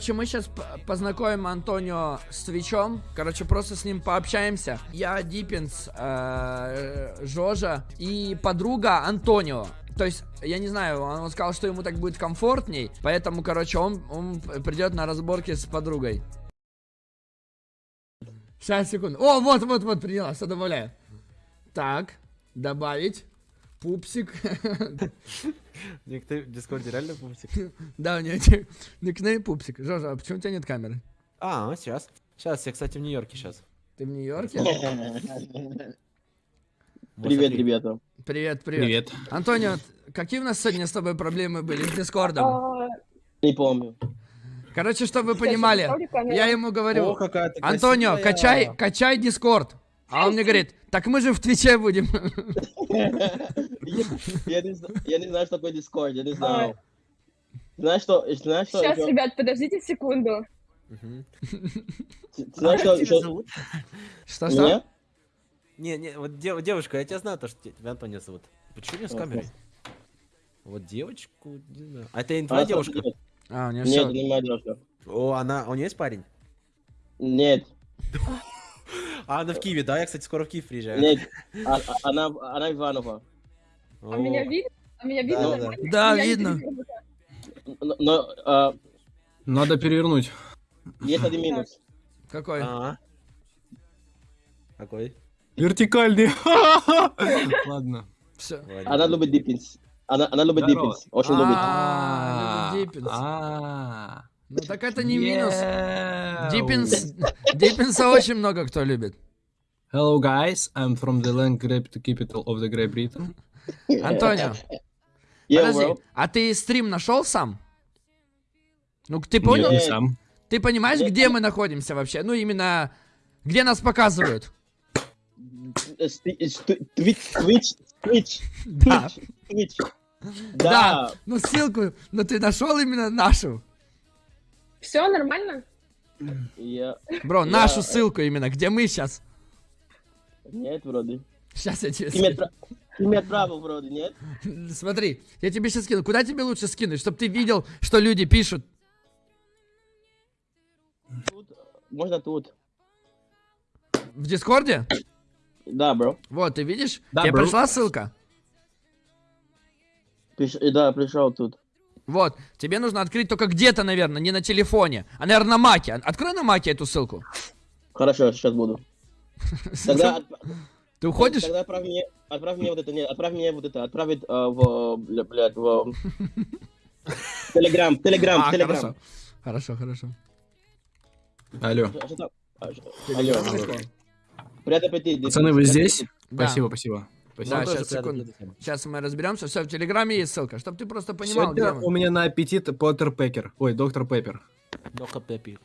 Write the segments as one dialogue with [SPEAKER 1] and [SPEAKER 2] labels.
[SPEAKER 1] Короче, мы сейчас познакомим Антонио с Твичом. Короче, просто с ним пообщаемся. Я Диппинс, э, Жожа и подруга Антонио. То есть, я не знаю, он, он сказал, что ему так будет комфортней. Поэтому, короче, он, он придет на разборки с подругой. Сейчас, секунду. О, вот, вот, вот, приняла, все добавляю. Так, добавить. Пупсик.
[SPEAKER 2] Ник, ты в Дискорде реально пупсик?
[SPEAKER 1] Да, у него никнейм Пупсик. Жожа, а почему у тебя нет камеры?
[SPEAKER 2] А, сейчас. Сейчас, я, кстати, в Нью-Йорке сейчас.
[SPEAKER 1] Ты в Нью-Йорке?
[SPEAKER 3] Привет, ребята.
[SPEAKER 1] Привет, привет.
[SPEAKER 4] Привет.
[SPEAKER 1] Антонио, какие у нас сегодня с тобой проблемы были с Дискордом?
[SPEAKER 5] А,
[SPEAKER 3] Не помню.
[SPEAKER 1] Короче, чтобы вы понимали, я ему говорю, Антонио, качай, качай Дискорд. А он мне говорит, так мы же в Твиче будем.
[SPEAKER 3] Я не знаю, что такое Discord, я не знаю. Знаешь что, знаешь что?
[SPEAKER 5] Сейчас, ребят, подождите секунду.
[SPEAKER 3] Знаешь, что
[SPEAKER 2] тебя
[SPEAKER 3] ещё-
[SPEAKER 2] зовут?
[SPEAKER 1] Что-что?
[SPEAKER 3] Меня?
[SPEAKER 2] Не, не, вот дев- девушка, я тебя знаю, то, что тебя Антонио зовут. Почему не с камерой? Вот девочку, не знаю. А это не
[SPEAKER 3] Она
[SPEAKER 2] твоя девушка?
[SPEAKER 1] А, у него
[SPEAKER 3] нет, не моя девушка.
[SPEAKER 2] О, она, у нее есть парень?
[SPEAKER 3] Нет,
[SPEAKER 2] А, она в Киеве, да? Я, кстати, скоро в Киев приезжаю.
[SPEAKER 3] нет. А- а- Она, она Иванова.
[SPEAKER 5] А меня видно? А меня видно
[SPEAKER 2] Да, да.
[SPEAKER 1] Да, видно.
[SPEAKER 3] Но, но, а,
[SPEAKER 4] Надо перевернуть.
[SPEAKER 3] есть один минус.
[SPEAKER 1] Какой?
[SPEAKER 2] А. Какой?
[SPEAKER 4] Вертикальный. Ладно.
[SPEAKER 1] Все.
[SPEAKER 3] Она любит диппинс. Она, она любит диппинс. Очень любит.
[SPEAKER 1] А, любит Диппинс. Ну так это не минус. Диппинс, Диппинса очень много кто любит.
[SPEAKER 4] Hello guys, I'm from the land grape capital of the Great Britain.
[SPEAKER 1] Антонио, подожди, а ты стрим нашел сам? Ну ты понял?
[SPEAKER 4] Нет, не сам.
[SPEAKER 1] Ты понимаешь, где мы находимся вообще? Ну именно, где нас показывают?
[SPEAKER 3] Twitch, Twitch, Twitch. Twitch.
[SPEAKER 1] Да.
[SPEAKER 3] Да.
[SPEAKER 1] Ну ссылку, но ты нашел именно нашу.
[SPEAKER 5] Все нормально?
[SPEAKER 3] Я...
[SPEAKER 1] Бро,
[SPEAKER 3] Я-
[SPEAKER 1] нашу ссылку именно, где мы сейчас.
[SPEAKER 3] Нет, вроде.
[SPEAKER 1] Сейчас я тебе скину.
[SPEAKER 3] ты мне отправил, вроде, нет?
[SPEAKER 1] Смотри, я тебе сейчас скину. Куда тебе лучше скинуть, чтобы ты видел, что люди пишут?
[SPEAKER 3] Тут, можно тут.
[SPEAKER 1] В Дискорде?
[SPEAKER 3] Да, бро.
[SPEAKER 1] Вот, ты видишь?
[SPEAKER 4] Да,
[SPEAKER 1] тебе
[SPEAKER 4] бро.
[SPEAKER 1] пришла ссылка?
[SPEAKER 3] Э, Да, пришел тут.
[SPEAKER 1] Вот, тебе нужно открыть только где-то, наверное, не на телефоне, а, наверное, на маке. Открой на маке эту ссылку.
[SPEAKER 3] Хорошо, сейчас буду. Тогда,
[SPEAKER 1] Ты уходишь?
[SPEAKER 3] тогда отправь мне, отправь мне вот это, нет, отправь мне вот это, отправить э, в, бля, блядь, в Телеграм, Телеграм,
[SPEAKER 1] А,
[SPEAKER 3] Телеграм.
[SPEAKER 1] хорошо. Хорошо, хорошо.
[SPEAKER 4] Алло.
[SPEAKER 3] А, что-
[SPEAKER 1] Телеграм
[SPEAKER 3] Алло.
[SPEAKER 1] пришел?
[SPEAKER 3] Привет, аппетит.
[SPEAKER 4] Пацаны, вы здесь?
[SPEAKER 1] Да.
[SPEAKER 4] Спасибо, спасибо.
[SPEAKER 1] Да,
[SPEAKER 4] Спасибо.
[SPEAKER 2] тоже
[SPEAKER 1] сейчас, секунду. Сейчас мы разберемся. Все, в Телеграме есть ссылка, чтобы ты просто понимал, где мы.
[SPEAKER 4] у меня на аппетит Поттер Пекер. Ой, доктор Пеппер. Доктор Пеппер.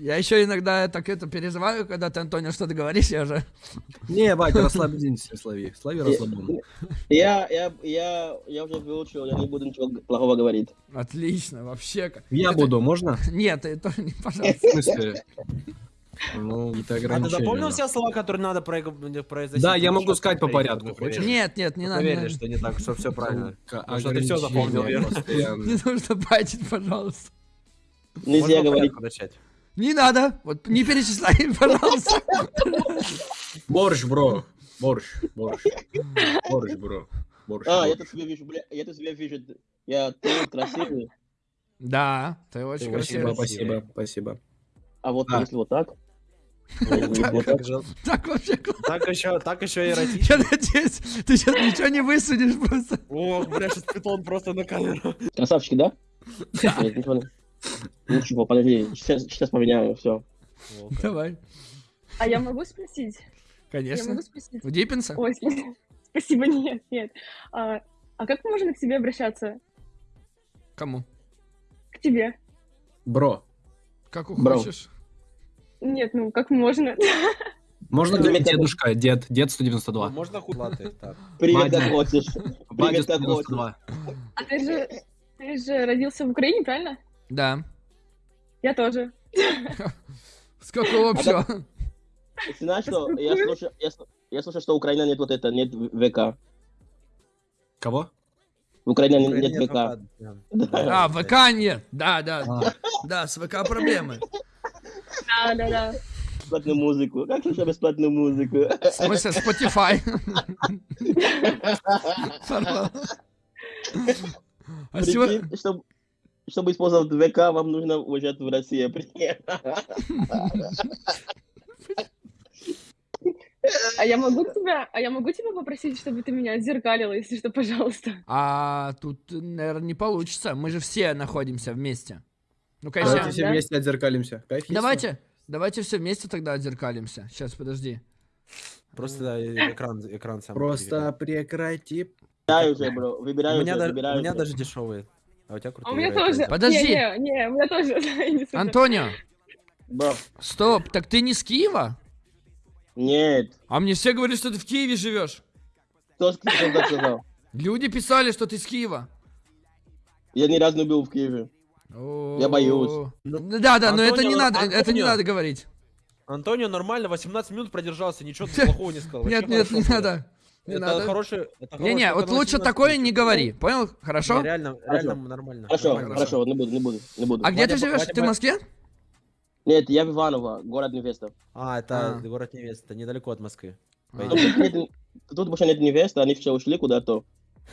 [SPEAKER 1] Я еще иногда так это переживаю, когда ты, Антонио, что-то говоришь, я уже...
[SPEAKER 4] Не, Вадя, расслабьтесь, слави. Слави расслаблен.
[SPEAKER 3] Я, я, я, я уже выучил, я не буду ничего плохого говорить.
[SPEAKER 1] Отлично, вообще. как-
[SPEAKER 4] Я
[SPEAKER 1] Это-
[SPEAKER 4] буду, можно?
[SPEAKER 1] Нет, тоже не, пожалуйста.
[SPEAKER 4] В смысле? Ну, это
[SPEAKER 2] А ты
[SPEAKER 4] ограничение.
[SPEAKER 2] запомнил все слова, которые надо про- произносить?
[SPEAKER 4] Да, я могу сказать по порядку, хочешь?
[SPEAKER 1] Нет, нет, не надо.
[SPEAKER 2] Проверим,
[SPEAKER 1] Не,
[SPEAKER 2] что не так, что все правильно. Что ты всё запомнил,
[SPEAKER 1] не нужно байтить, пожалуйста.
[SPEAKER 3] Нельзя говорить.
[SPEAKER 1] Не надо. Вот не перечисляй, пожалуйста.
[SPEAKER 4] Борщ, бро. Борщ, борщ. Борщ, бро. Борщ.
[SPEAKER 3] А, я тут себя вижу, бля, я тут себя вижу. Я ты красивый.
[SPEAKER 1] Да, ты очень
[SPEAKER 2] Ты
[SPEAKER 1] красивый.
[SPEAKER 4] Спасибо, спасибо, спасибо.
[SPEAKER 3] А вот
[SPEAKER 4] А.
[SPEAKER 3] если вот так.
[SPEAKER 1] Так вообще классно.
[SPEAKER 2] Так еще, так еще эротично.
[SPEAKER 1] Я надеюсь, ты сейчас ничего не высунешь просто.
[SPEAKER 2] О, бля, сейчас питон просто на камеру.
[SPEAKER 3] Красавчики, да? Ничего не- Ничего, подожди, сейчас, поменяю, все.
[SPEAKER 1] Давай.
[SPEAKER 5] а я могу спросить? Я
[SPEAKER 1] Конечно.
[SPEAKER 5] могу спросить?
[SPEAKER 1] У Диппинса?
[SPEAKER 5] Ой, спасибо, нет, нет. А, а как можно к тебе обращаться?
[SPEAKER 1] Кому?
[SPEAKER 5] К тебе?
[SPEAKER 4] Бро.
[SPEAKER 1] Как
[SPEAKER 3] Бро.
[SPEAKER 5] Нет, ну как можно?
[SPEAKER 4] Можно говорить
[SPEAKER 3] это-
[SPEAKER 4] дедушка, дед, дед
[SPEAKER 2] Ну,
[SPEAKER 4] 192.
[SPEAKER 2] Можно худлаты, так.
[SPEAKER 3] Привет, как хочешь. Привет, как хочешь.
[SPEAKER 4] 192.
[SPEAKER 5] А ты же, ты же родился в Украине, правильно?
[SPEAKER 1] Да.
[SPEAKER 5] Я тоже.
[SPEAKER 1] Сколько общего?
[SPEAKER 3] Ты знаешь, что я слушаю, я, я слушаю, что Украина нет вот это, нет ВК.
[SPEAKER 4] Кого?
[SPEAKER 3] В Украине нет ВК.
[SPEAKER 1] А, ВК нет. Да, да.
[SPEAKER 4] А,
[SPEAKER 1] Да, с ВК проблемы.
[SPEAKER 5] Да, да, да.
[SPEAKER 3] Бесплатную музыку. Как слушать бесплатную музыку?
[SPEAKER 1] В смысле, Spotify. А сегодня...
[SPEAKER 3] Чтобы, использовать ВК, вам нужно уезжать в Россию.
[SPEAKER 5] А я могу тебя, а я могу тебя попросить, чтобы ты меня отзеркалила, если что, пожалуйста.
[SPEAKER 1] А тут, наверное, не получится. Мы же все находимся вместе. Ну, конечно.
[SPEAKER 4] Давайте
[SPEAKER 5] А,
[SPEAKER 4] все
[SPEAKER 5] да?
[SPEAKER 4] вместе отзеркалимся. Кайф есть?
[SPEAKER 1] Давайте, давайте все вместе тогда отзеркалимся. Сейчас, подожди.
[SPEAKER 2] Просто да, экран, экран сам.
[SPEAKER 4] Просто прекрати.
[SPEAKER 3] Выбирай уже, бро.
[SPEAKER 2] У
[SPEAKER 3] Выбирай
[SPEAKER 2] меня,
[SPEAKER 3] уже,
[SPEAKER 2] у меня даже дешевые. А у тебя
[SPEAKER 5] А
[SPEAKER 2] крутые.
[SPEAKER 5] у меня тоже.
[SPEAKER 1] Подожди.
[SPEAKER 5] Не, не, не, у меня тоже.
[SPEAKER 1] Антонио,
[SPEAKER 3] Бро,
[SPEAKER 1] стоп, так ты не с Киева?
[SPEAKER 3] нет.
[SPEAKER 1] А мне все говорят, что ты в Киеве живешь.
[SPEAKER 3] Кто кто так сказал?
[SPEAKER 1] Люди писали, что ты с Киева.
[SPEAKER 3] Я ни разу не был в Киеве. Я боюсь.
[SPEAKER 1] Да, да, но это не надо, это не надо говорить.
[SPEAKER 2] Антонио нормально, 18 минут продержался, ничего плохого не сказал.
[SPEAKER 1] Нет, нет,
[SPEAKER 2] хорошо
[SPEAKER 1] не надо. Не
[SPEAKER 2] Это
[SPEAKER 1] надо.
[SPEAKER 2] хороший...
[SPEAKER 1] Не-не, вот лучше
[SPEAKER 2] 18
[SPEAKER 1] такое не говори, понял? Хорошо?
[SPEAKER 2] Не, реально, реально нормально.
[SPEAKER 3] Хорошо,
[SPEAKER 2] Нормально.
[SPEAKER 3] хорошо, не буду, не буду, не буду.
[SPEAKER 1] А где ты живешь?
[SPEAKER 2] Вадя,
[SPEAKER 1] Ты в. Москве?
[SPEAKER 3] Нет, я в Иваново, город невеста.
[SPEAKER 2] А, это
[SPEAKER 1] А.
[SPEAKER 2] город невеста, недалеко от Москвы.
[SPEAKER 1] А.
[SPEAKER 3] Тут, нет- тут больше нет невесты, они все ушли куда-то.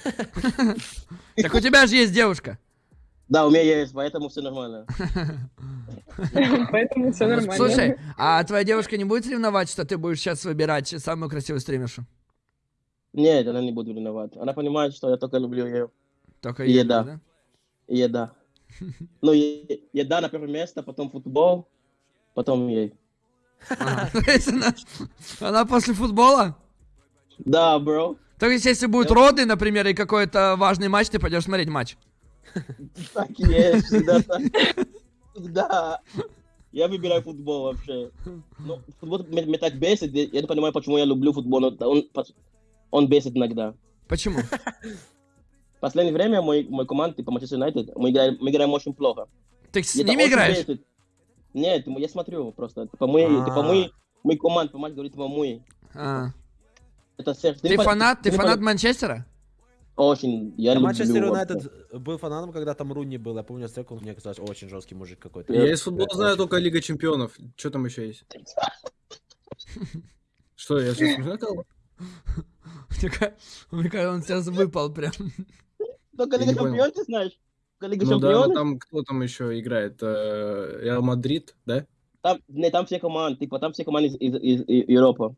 [SPEAKER 1] Так у тебя же есть девушка.
[SPEAKER 3] Да, у меня есть, поэтому все нормально.
[SPEAKER 5] Поэтому все нормально.
[SPEAKER 1] Слушай, а твоя девушка не будет ревновать, что ты будешь сейчас выбирать самую красивую стримершу?
[SPEAKER 3] Нет, она не будет виновата. Она понимает, что я только люблю ее.
[SPEAKER 1] Только
[SPEAKER 3] еда.
[SPEAKER 1] да?
[SPEAKER 3] Еда. Ну, еда на первое место, потом футбол, потом ей.
[SPEAKER 1] Она, после футбола?
[SPEAKER 3] Да, бро.
[SPEAKER 1] То есть если будут роды, например, и какой-то важный матч, ты пойдешь смотреть матч?
[SPEAKER 3] Так и есть, всегда так. Всегда. Я выбираю футбол вообще. Ну, футбол меня, так бесит, я не понимаю, почему я люблю футбол, но он, он бесит иногда.
[SPEAKER 1] Почему?
[SPEAKER 3] В последнее время мой, мой команд, типа Манчестер Юнайтед, мы играем, мы играем очень плохо.
[SPEAKER 1] Ты с ними играешь?
[SPEAKER 3] бесит. Нет, я смотрю просто. Типа мы, типа мы, мы команд, помать говорит, типа мы.
[SPEAKER 1] А.
[SPEAKER 3] Это сердце.
[SPEAKER 1] Ты
[SPEAKER 3] по-
[SPEAKER 1] фанат? Ты
[SPEAKER 3] по-
[SPEAKER 1] фанат Манчестера?
[SPEAKER 3] Очень, я
[SPEAKER 2] Я
[SPEAKER 3] люблю.
[SPEAKER 2] Манчестер. Юнайтед был фанатом, когда там Руни был. Я помню, Стек, он мне казалось очень жесткий мужик какой-то.
[SPEAKER 3] Я
[SPEAKER 4] Я из футбола знаю
[SPEAKER 2] очень
[SPEAKER 4] только Лига Чемпионов. Что там еще есть? Что, я сейчас?
[SPEAKER 1] Такая- Мне кажется, он сейчас выпал прям.
[SPEAKER 3] Только
[SPEAKER 4] Я
[SPEAKER 3] Лига. Чемпионов ты знаешь? Лига
[SPEAKER 4] Ну да, но там кто там еще играет? Э, Реал Мадрид, да?
[SPEAKER 3] Там, не, там все команды, типа там все команды из, из, из- из Европы.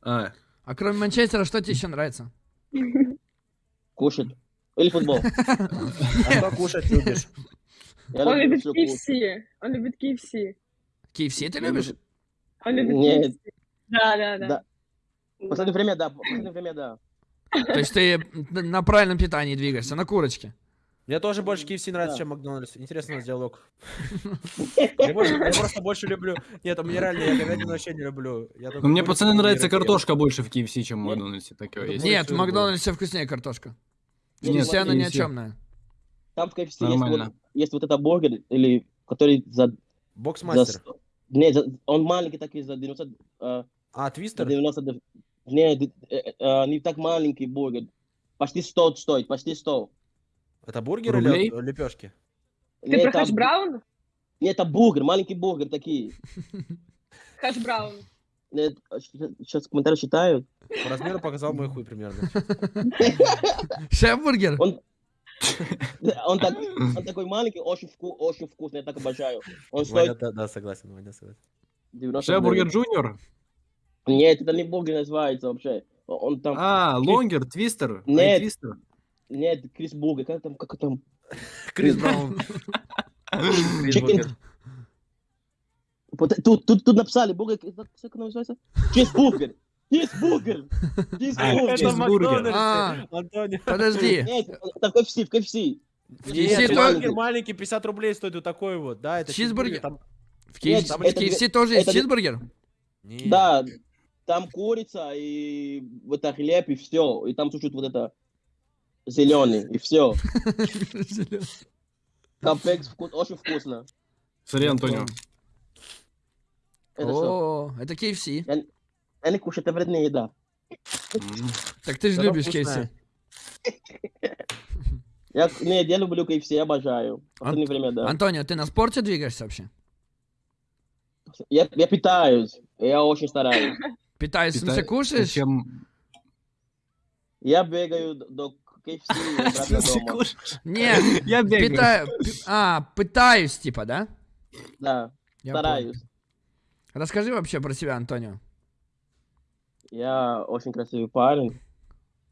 [SPEAKER 4] А,
[SPEAKER 1] А кроме Манчестера, что тебе еще нравится?
[SPEAKER 3] Кушать. Или футбол.
[SPEAKER 2] А что кушать любишь?
[SPEAKER 5] Он любит. KFC. Он любит KFC.
[SPEAKER 1] KFC ты любишь?
[SPEAKER 5] Он любит
[SPEAKER 3] Нет.
[SPEAKER 5] KFC. Да, да, да.
[SPEAKER 3] Последнее время, да. В последнее время, да.
[SPEAKER 1] То есть ты на правильном питании двигаешься, на курочке.
[SPEAKER 2] Мне тоже больше KFC нравится,
[SPEAKER 3] Да.
[SPEAKER 2] чем Макдональдс. Интересный у нас диалог. Я просто больше люблю... Нет, у меня реально, я говядину вообще не люблю.
[SPEAKER 4] Ну мне пацаны нравится картошка больше в KFC, чем в Макдональдсе.
[SPEAKER 1] Нет, в. Макдональдсе вкуснее картошка.
[SPEAKER 3] Нет,
[SPEAKER 1] Все она ни о
[SPEAKER 4] KFC.
[SPEAKER 1] чемная.
[SPEAKER 3] Там в KFC есть вот, есть вот это бургер, или который за... за
[SPEAKER 2] Боксмастер.
[SPEAKER 3] сто- не, за- он маленький такой, за 90... э,
[SPEAKER 2] А,
[SPEAKER 3] за
[SPEAKER 2] твистер?
[SPEAKER 3] 90 не, д- э, э, не так маленький бургер. Почти 100 стоит, почти 100.
[SPEAKER 2] Это бургер
[SPEAKER 4] Рублей?
[SPEAKER 2] или лепешки?
[SPEAKER 5] Ты
[SPEAKER 3] Не,
[SPEAKER 5] про хэш-браун?
[SPEAKER 3] Не, это бургер, маленький бургер такие.
[SPEAKER 5] Хэш-браун.
[SPEAKER 3] Сейчас комментарии читаю.
[SPEAKER 2] По размеру показал мой хуй примерно.
[SPEAKER 1] Шеф-бургер?
[SPEAKER 3] Он, он, так, он такой маленький, очень, вку, очень вкусный, я так обожаю. Он
[SPEAKER 2] Ваня,
[SPEAKER 3] стоит
[SPEAKER 2] да, да, согласен, Ваня, согласен.
[SPEAKER 3] 90
[SPEAKER 4] Шефбургер Джуниор?
[SPEAKER 3] Нет, это не бургер называется вообще. Он там...
[SPEAKER 4] А, лонгер, твистер. Ай,
[SPEAKER 3] Нет.
[SPEAKER 4] твистер.
[SPEAKER 3] Нет, Крис Бургер, как там, как там?
[SPEAKER 2] Крис Браун.
[SPEAKER 3] Вот тут, тут, тут написали бургер, как оно называется? Чизбургер! Чизбургер! Чизбургер!
[SPEAKER 2] Это
[SPEAKER 4] чизбургер.
[SPEAKER 2] Макдональдс,
[SPEAKER 1] А.
[SPEAKER 2] Антонио.
[SPEAKER 1] Подожди.
[SPEAKER 3] Нет, это в KFC, в KFC.
[SPEAKER 1] В
[SPEAKER 2] Нет,
[SPEAKER 1] KFC
[SPEAKER 2] это
[SPEAKER 1] тоже-
[SPEAKER 2] бургер маленький, 50 рублей стоит вот такой вот, да, это
[SPEAKER 1] Чизбургер.
[SPEAKER 2] Там...
[SPEAKER 1] В KFC, тоже есть чизбургер?
[SPEAKER 3] Да, там курица и вот это хлеб и все. И там чуть-чуть вот это зеленый и все. Капекс вкус, очень вкусно.
[SPEAKER 4] Смотри, Антонио.
[SPEAKER 3] Это что?
[SPEAKER 1] О, это KFC.
[SPEAKER 3] Я не кушаю, это вредная еда.
[SPEAKER 1] Так ты же любишь. KFC.
[SPEAKER 3] Я, нет, я люблю KFC, я обожаю. В последнее время, да.
[SPEAKER 1] Антонио, ты на спорте двигаешься вообще?
[SPEAKER 3] Я, я питаюсь, я очень стараюсь.
[SPEAKER 1] Питаешь, в смысле,
[SPEAKER 4] Пита-
[SPEAKER 1] кушаешь?
[SPEAKER 4] Зачем?
[SPEAKER 3] Я бегаю до KFC.
[SPEAKER 1] Нет,
[SPEAKER 4] Я бегаю.
[SPEAKER 1] питаю, а, пытаюсь, типа, да?
[SPEAKER 3] Да,
[SPEAKER 1] Я
[SPEAKER 3] стараюсь.
[SPEAKER 1] Расскажи вообще про себя, Антонио.
[SPEAKER 3] Я очень красивый парень.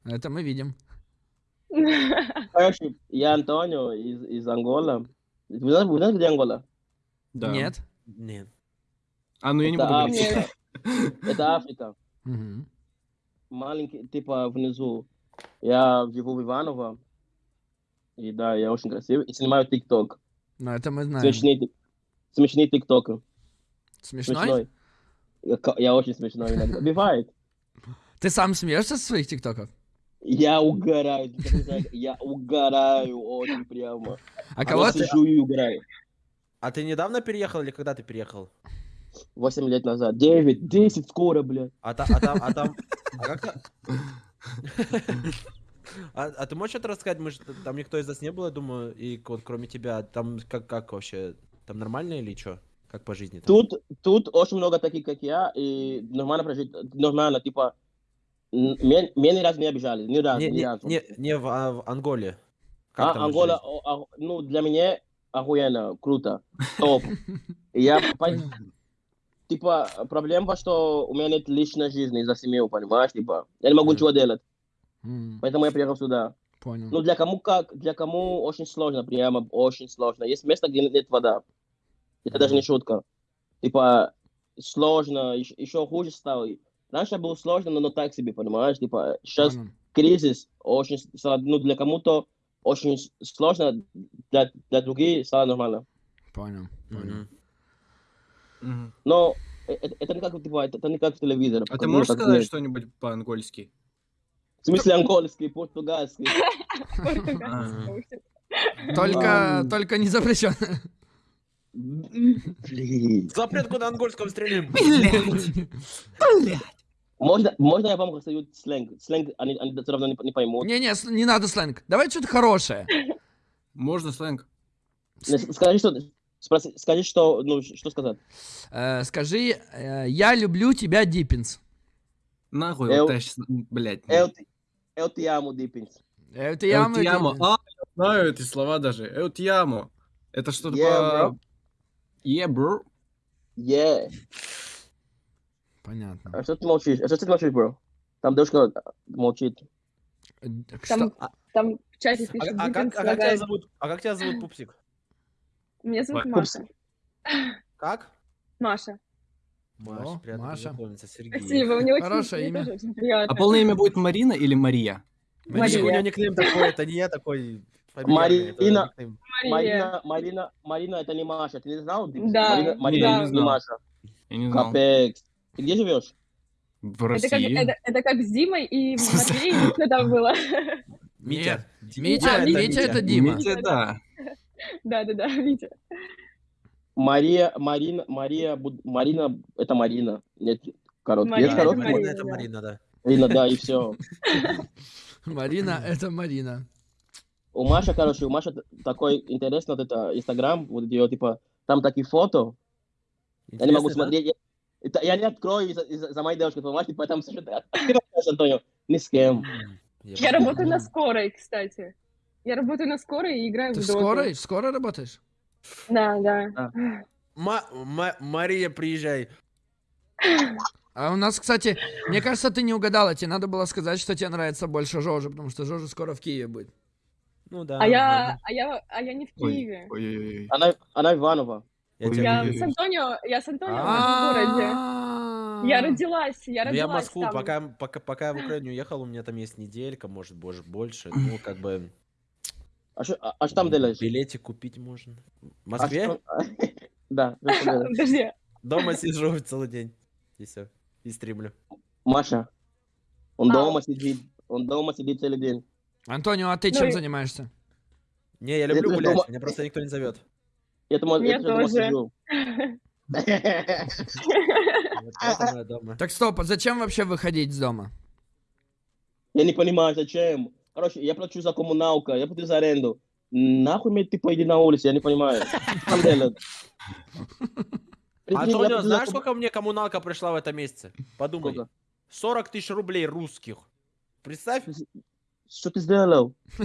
[SPEAKER 1] Это мы видим.
[SPEAKER 3] Короче, я Антонио из, из Ангола. Вы знаете, вы знаете, где Ангола?
[SPEAKER 4] Да.
[SPEAKER 1] Нет?
[SPEAKER 2] Нет.
[SPEAKER 4] А, ну я не
[SPEAKER 3] Это
[SPEAKER 4] буду говорить.
[SPEAKER 3] Африка. Это Африка.
[SPEAKER 1] Мгм.
[SPEAKER 3] Маленький, типа, внизу. Я живу в Иваново. И да, я очень красивый. И снимаю ТикТок.
[SPEAKER 1] Ну, это мы знаем.
[SPEAKER 3] Смешные, смешные ТикТоки.
[SPEAKER 1] Смешной?
[SPEAKER 3] Смешной. Я, очень смешной иногда. Бывает.
[SPEAKER 1] Ты сам смеешься со своих тиктоков?
[SPEAKER 3] Я угораю. Я угораю очень прямо.
[SPEAKER 1] А кого ты...
[SPEAKER 3] сижу и угораю.
[SPEAKER 2] А ты недавно переехал или когда ты переехал?
[SPEAKER 3] Восемь лет назад. Девять, десять скоро, блядь.
[SPEAKER 2] А, та- а там, а там, а как А, а ты можешь это рассказать? Мы же, там никто из нас не было, я думаю, и вот кроме тебя, там как, как вообще, там нормально или что? Как по жизни? Там?
[SPEAKER 3] Тут, тут очень много таких, как я, и нормально прожить, нормально, типа, меня, меня ни разу не обижали, ни разу,
[SPEAKER 2] не,
[SPEAKER 3] ни разу.
[SPEAKER 2] не, не в, а, в Анголе. Как
[SPEAKER 3] а, Ангола, о- о- ну, для меня охуенно, круто, топ. Я, типа, проблема, что у меня нет личной жизни из-за семьи, понимаешь, типа, я не могу ничего делать, поэтому я приехал сюда.
[SPEAKER 1] Понял.
[SPEAKER 3] Ну, для кому как, для кому очень сложно, прямо очень сложно. Есть место, где нет вода. Это даже не шутка. Типа, сложно, еще, хуже стало. Раньше было сложно, но, но так себе, понимаешь? Типа, сейчас
[SPEAKER 1] Понял.
[SPEAKER 3] кризис очень, ну, для кому-то очень сложно, для, для других стало нормально.
[SPEAKER 1] Понял. Понял.
[SPEAKER 3] Но э- э- это не как, типа, это, это не как в телевизоре.
[SPEAKER 4] А ты
[SPEAKER 3] Ну,
[SPEAKER 4] можешь
[SPEAKER 3] как
[SPEAKER 4] сказать
[SPEAKER 3] нет.
[SPEAKER 4] что-нибудь по-ангольски?
[SPEAKER 3] В смысле английский, португальский.
[SPEAKER 5] Португальский.
[SPEAKER 1] Только, только не запрещено.
[SPEAKER 3] Блин.
[SPEAKER 2] Запретку на ангольском стрелим.
[SPEAKER 3] Можно, можно я вам расскажу сленг? Сленг они, они все равно не, не поймут.
[SPEAKER 1] Не-не, не надо сленг. Давай что-то хорошее.
[SPEAKER 4] Можно сленг?
[SPEAKER 3] С- Скажи, что, спроси, скажи, что, ну, что сказать.
[SPEAKER 1] Э, скажи, э, я люблю тебя, Диппинс.
[SPEAKER 4] Нахуй,
[SPEAKER 3] Эл-
[SPEAKER 4] вот я щас, блядь.
[SPEAKER 3] Te, eu te amo, Диппинс.
[SPEAKER 1] Э, Это
[SPEAKER 4] Эл
[SPEAKER 1] я мы-
[SPEAKER 4] te amo. А, я знаю эти слова даже. Eu te amo. Это что-то
[SPEAKER 3] Yeah,
[SPEAKER 4] по... Yeah, bro.
[SPEAKER 3] Yeah.
[SPEAKER 1] Понятно.
[SPEAKER 3] А что ты молчишь? А что ты молчишь, бро? Там девушка молчит.
[SPEAKER 1] Э,
[SPEAKER 5] Там,
[SPEAKER 1] что-
[SPEAKER 5] там в чате
[SPEAKER 2] А,
[SPEAKER 5] пишет,
[SPEAKER 2] а как,
[SPEAKER 5] Диппинс
[SPEAKER 2] а как тебя зовут? А как тебя зовут, пупсик?
[SPEAKER 5] Меня зовут
[SPEAKER 4] Ой,
[SPEAKER 5] Маша.
[SPEAKER 2] Как?
[SPEAKER 5] Маша.
[SPEAKER 2] Маша,
[SPEAKER 1] О,
[SPEAKER 2] приятно
[SPEAKER 1] Маша.
[SPEAKER 2] Сергей.
[SPEAKER 5] Спасибо, мне очень,
[SPEAKER 1] Хорошее
[SPEAKER 5] мне
[SPEAKER 1] имя.
[SPEAKER 5] тоже очень приятно.
[SPEAKER 4] А полное имя будет Марина или Мария?
[SPEAKER 2] Мария. У
[SPEAKER 5] Мария.
[SPEAKER 2] него никнейм такой, это не я такой.
[SPEAKER 3] Марина. Марина, Марина, Марина, это не Маша. Ты не знал?
[SPEAKER 5] Да,
[SPEAKER 3] Марина, Марина
[SPEAKER 4] да.
[SPEAKER 3] не. Маша.
[SPEAKER 4] Я не знал.
[SPEAKER 3] Капекс. Ты где живешь?
[SPEAKER 4] В
[SPEAKER 5] Это как,
[SPEAKER 4] России?
[SPEAKER 5] это, это как с Димой и? Матвеем, что там было.
[SPEAKER 2] Митя.
[SPEAKER 1] Митя,
[SPEAKER 5] А,
[SPEAKER 1] Митя,
[SPEAKER 5] Митя.
[SPEAKER 1] это Дима.
[SPEAKER 4] Митя, да.
[SPEAKER 5] Да-да-да, Витя.
[SPEAKER 3] Мария, Марина, Мария, Марина, это Марина. Нет, короткий.
[SPEAKER 5] Марина
[SPEAKER 3] Есть
[SPEAKER 5] это
[SPEAKER 3] короткий?
[SPEAKER 5] Марина,
[SPEAKER 2] это
[SPEAKER 5] да.
[SPEAKER 2] Марина, да.
[SPEAKER 3] Марина, да, и все.
[SPEAKER 1] Марина, это Марина.
[SPEAKER 3] У Маши, короче, у Маши т- такой интересный вот это Инстаграм, вот ее, типа, там такие фото, я не могу
[SPEAKER 2] Интересно, да?
[SPEAKER 3] смотреть. Я, это- я не открою из-за, из-за- за моей девушки, все что-то открываешь, Антонио, ни с кем.
[SPEAKER 5] Я
[SPEAKER 2] понял.
[SPEAKER 5] работаю на скорой, кстати. Я работаю на скорой и играю
[SPEAKER 1] Ты
[SPEAKER 5] в доту.
[SPEAKER 1] скорой? В скорой работаешь?
[SPEAKER 5] Да, да.
[SPEAKER 2] Ма- Ма- Мария, приезжай.
[SPEAKER 1] А у нас, кстати, мне кажется, ты не угадала. Тебе надо было сказать, что тебе нравится больше Жожи, потому что Жожа скоро в Киеве будет.
[SPEAKER 2] Ну да.
[SPEAKER 5] А я, а я, а я не в Киеве.
[SPEAKER 4] Ой-ой-ой.
[SPEAKER 3] Она, она Иванова.
[SPEAKER 2] Я
[SPEAKER 5] Я с Антонио, я с Антонио в
[SPEAKER 2] А.
[SPEAKER 5] городе.
[SPEAKER 1] А.
[SPEAKER 5] Я родилась, я
[SPEAKER 2] Ну, я
[SPEAKER 5] родилась
[SPEAKER 2] в Москву, пока, пока, пока я в Украину уехал, у меня там есть неделька, может, боже, больше. Ну, как бы,
[SPEAKER 3] А что а, что там делаешь?
[SPEAKER 2] билетик купить можно. В
[SPEAKER 3] А
[SPEAKER 2] Москве?
[SPEAKER 3] Да?
[SPEAKER 5] Подожди.
[SPEAKER 2] Дома сижу целый день. И все. И стримлю.
[SPEAKER 3] Маша, он
[SPEAKER 5] А.
[SPEAKER 3] дома сидит, он дома сидит целый день.
[SPEAKER 1] Антонио, а ты
[SPEAKER 5] Ну
[SPEAKER 1] чем
[SPEAKER 5] и-
[SPEAKER 1] занимаешься?
[SPEAKER 2] Не, я люблю гулять,
[SPEAKER 3] дома-
[SPEAKER 2] меня просто никто не зовет.
[SPEAKER 3] Я
[SPEAKER 5] Мне
[SPEAKER 3] я тоже.
[SPEAKER 1] Так стоп, а зачем вообще выходить из дома?
[SPEAKER 3] Я не понимаю, зачем. Короче, я плачу за коммуналку, я плачу за аренду. Нахуй мне, типа, иди на улицу, я не понимаю. Я
[SPEAKER 2] Антонио, знаешь, сколько мне коммуналка пришла в этом месяце? Подумай.
[SPEAKER 3] Сколько?
[SPEAKER 2] 40 тысяч рублей русских. Представь,
[SPEAKER 3] Что ты сделал?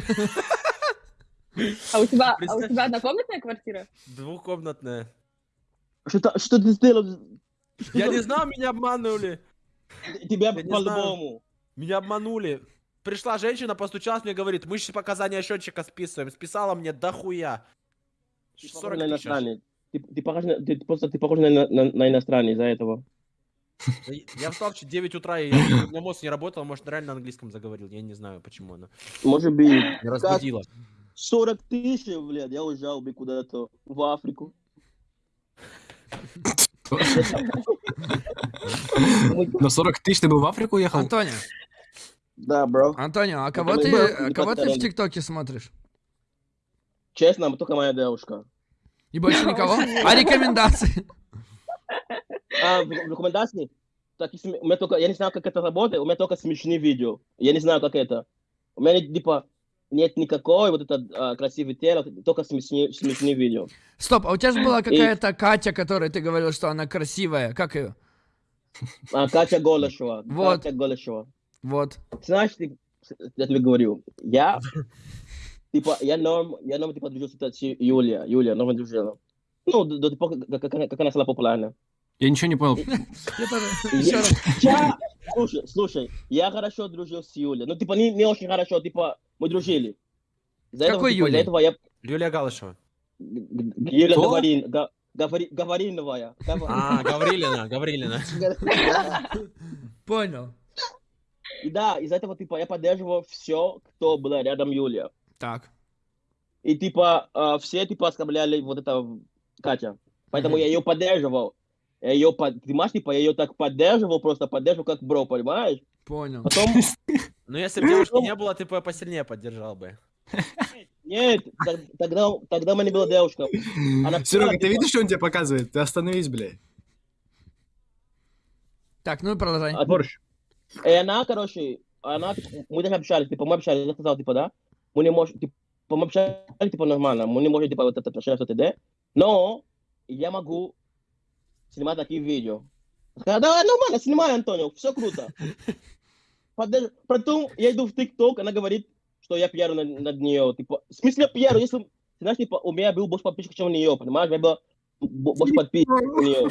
[SPEAKER 5] А у тебя, а у тебя однокомнатная квартира?
[SPEAKER 2] двухкомнатная.
[SPEAKER 3] Что, что ты сделал?
[SPEAKER 2] Я не знал, меня обманули.
[SPEAKER 3] Тебя по-любому.
[SPEAKER 2] Меня обманули. Пришла женщина, постучалась мне, говорит, мы сейчас показания счетчика списываем. Списала мне дохуя.
[SPEAKER 3] Ты
[SPEAKER 2] 40
[SPEAKER 3] похож на
[SPEAKER 2] тысяч.
[SPEAKER 3] Ты, ты похож на, ты просто ты похож на, на, на иностранец из-за этого.
[SPEAKER 2] Да Я встал в 9 утра, и меня мозг не работал, может, реально на английском заговорил. Я не знаю, почему она.
[SPEAKER 3] Может быть.
[SPEAKER 2] Разбудила.
[SPEAKER 3] 40 тысяч, блядь, я уезжал бы куда-то в Африку.
[SPEAKER 4] На 40 тысяч ты бы в Африку ехал?
[SPEAKER 1] Антонио,
[SPEAKER 3] Да, бро.
[SPEAKER 1] Антонио, а кого
[SPEAKER 3] мы
[SPEAKER 1] ты, кого ты в. ТикТоке смотришь?
[SPEAKER 3] Честно, только моя девушка.
[SPEAKER 1] И больше никого? А рекомендации?
[SPEAKER 3] А, в рекомендации? Так, если у меня только, я не знаю, как это работает, у меня только смешные видео. Я не знаю, как это. У меня, типа, нет никакой вот это а, красивое тело, только смешные, смешные видео.
[SPEAKER 1] Стоп, а у тебя же была какая-то Катя, которой ты говорил, что она красивая. Как ее?
[SPEAKER 3] А, Катя Голышева.
[SPEAKER 1] Вот.
[SPEAKER 3] Катя Голышева.
[SPEAKER 1] Вот.
[SPEAKER 3] Знаешь, ты, я тебе говорю, я, типа, я норм, я норм, типа, дружил с Юлия, Юлия, норм дружила. Ну, до, до как, как, как она стала популярна.
[SPEAKER 4] Я ничего не понял.
[SPEAKER 1] Я тоже.
[SPEAKER 3] Я-
[SPEAKER 1] Ещё раз.
[SPEAKER 3] я- слушай, слушай, я хорошо дружил с Юлей. Ну, типа, не, не очень хорошо, типа, мы дружили.
[SPEAKER 1] Какой
[SPEAKER 3] типа,
[SPEAKER 1] Юлей?
[SPEAKER 3] Из-за этого я...
[SPEAKER 2] Юлия Галышева.
[SPEAKER 3] Г- Юля
[SPEAKER 4] Кто?
[SPEAKER 3] Га-. Гава-
[SPEAKER 2] А, Гаврилина, Гаврилина.
[SPEAKER 1] Понял.
[SPEAKER 3] И да, из-за этого, типа, я поддерживал все, кто был рядом Юлия.
[SPEAKER 1] Так.
[SPEAKER 3] И, типа, а, все, типа, оскорбляли вот это Катя. Поэтому я ее поддерживал. Я ее, под... понимаешь, типа, я ее так поддерживал, просто поддерживал как бро, понимаешь?
[SPEAKER 1] Понял.
[SPEAKER 3] Потом,
[SPEAKER 2] Ну, если бы девушки не было, ты бы посильнее поддержал бы.
[SPEAKER 3] нет, тогда, тогда у меня была девушка. Она
[SPEAKER 4] Серега, ты
[SPEAKER 3] типа-
[SPEAKER 4] видишь, что он тебе показывает? Ты остановись, блядь.
[SPEAKER 1] Так, ну и продолжай.
[SPEAKER 3] А,
[SPEAKER 4] Борщ.
[SPEAKER 3] И она, короче, она, мы даже общались, типа, мы общались, я сказал, типа, да, мы не можем, типа, мы общались, типа, нормально, мы не можем, типа, вот это отношения, что т.д., но я могу снимать такие видео. Я сказал, давай, нормально, снимай, Антонио, все круто. Подож- Потом я иду в ТикТок, она говорит, что я пьяну над, над нее, типа, в смысле пьяну, если, знаешь, типа, у меня был больше подписчиков, чем у нее, понимаешь, было бо- больше подписчиков, чем у нее.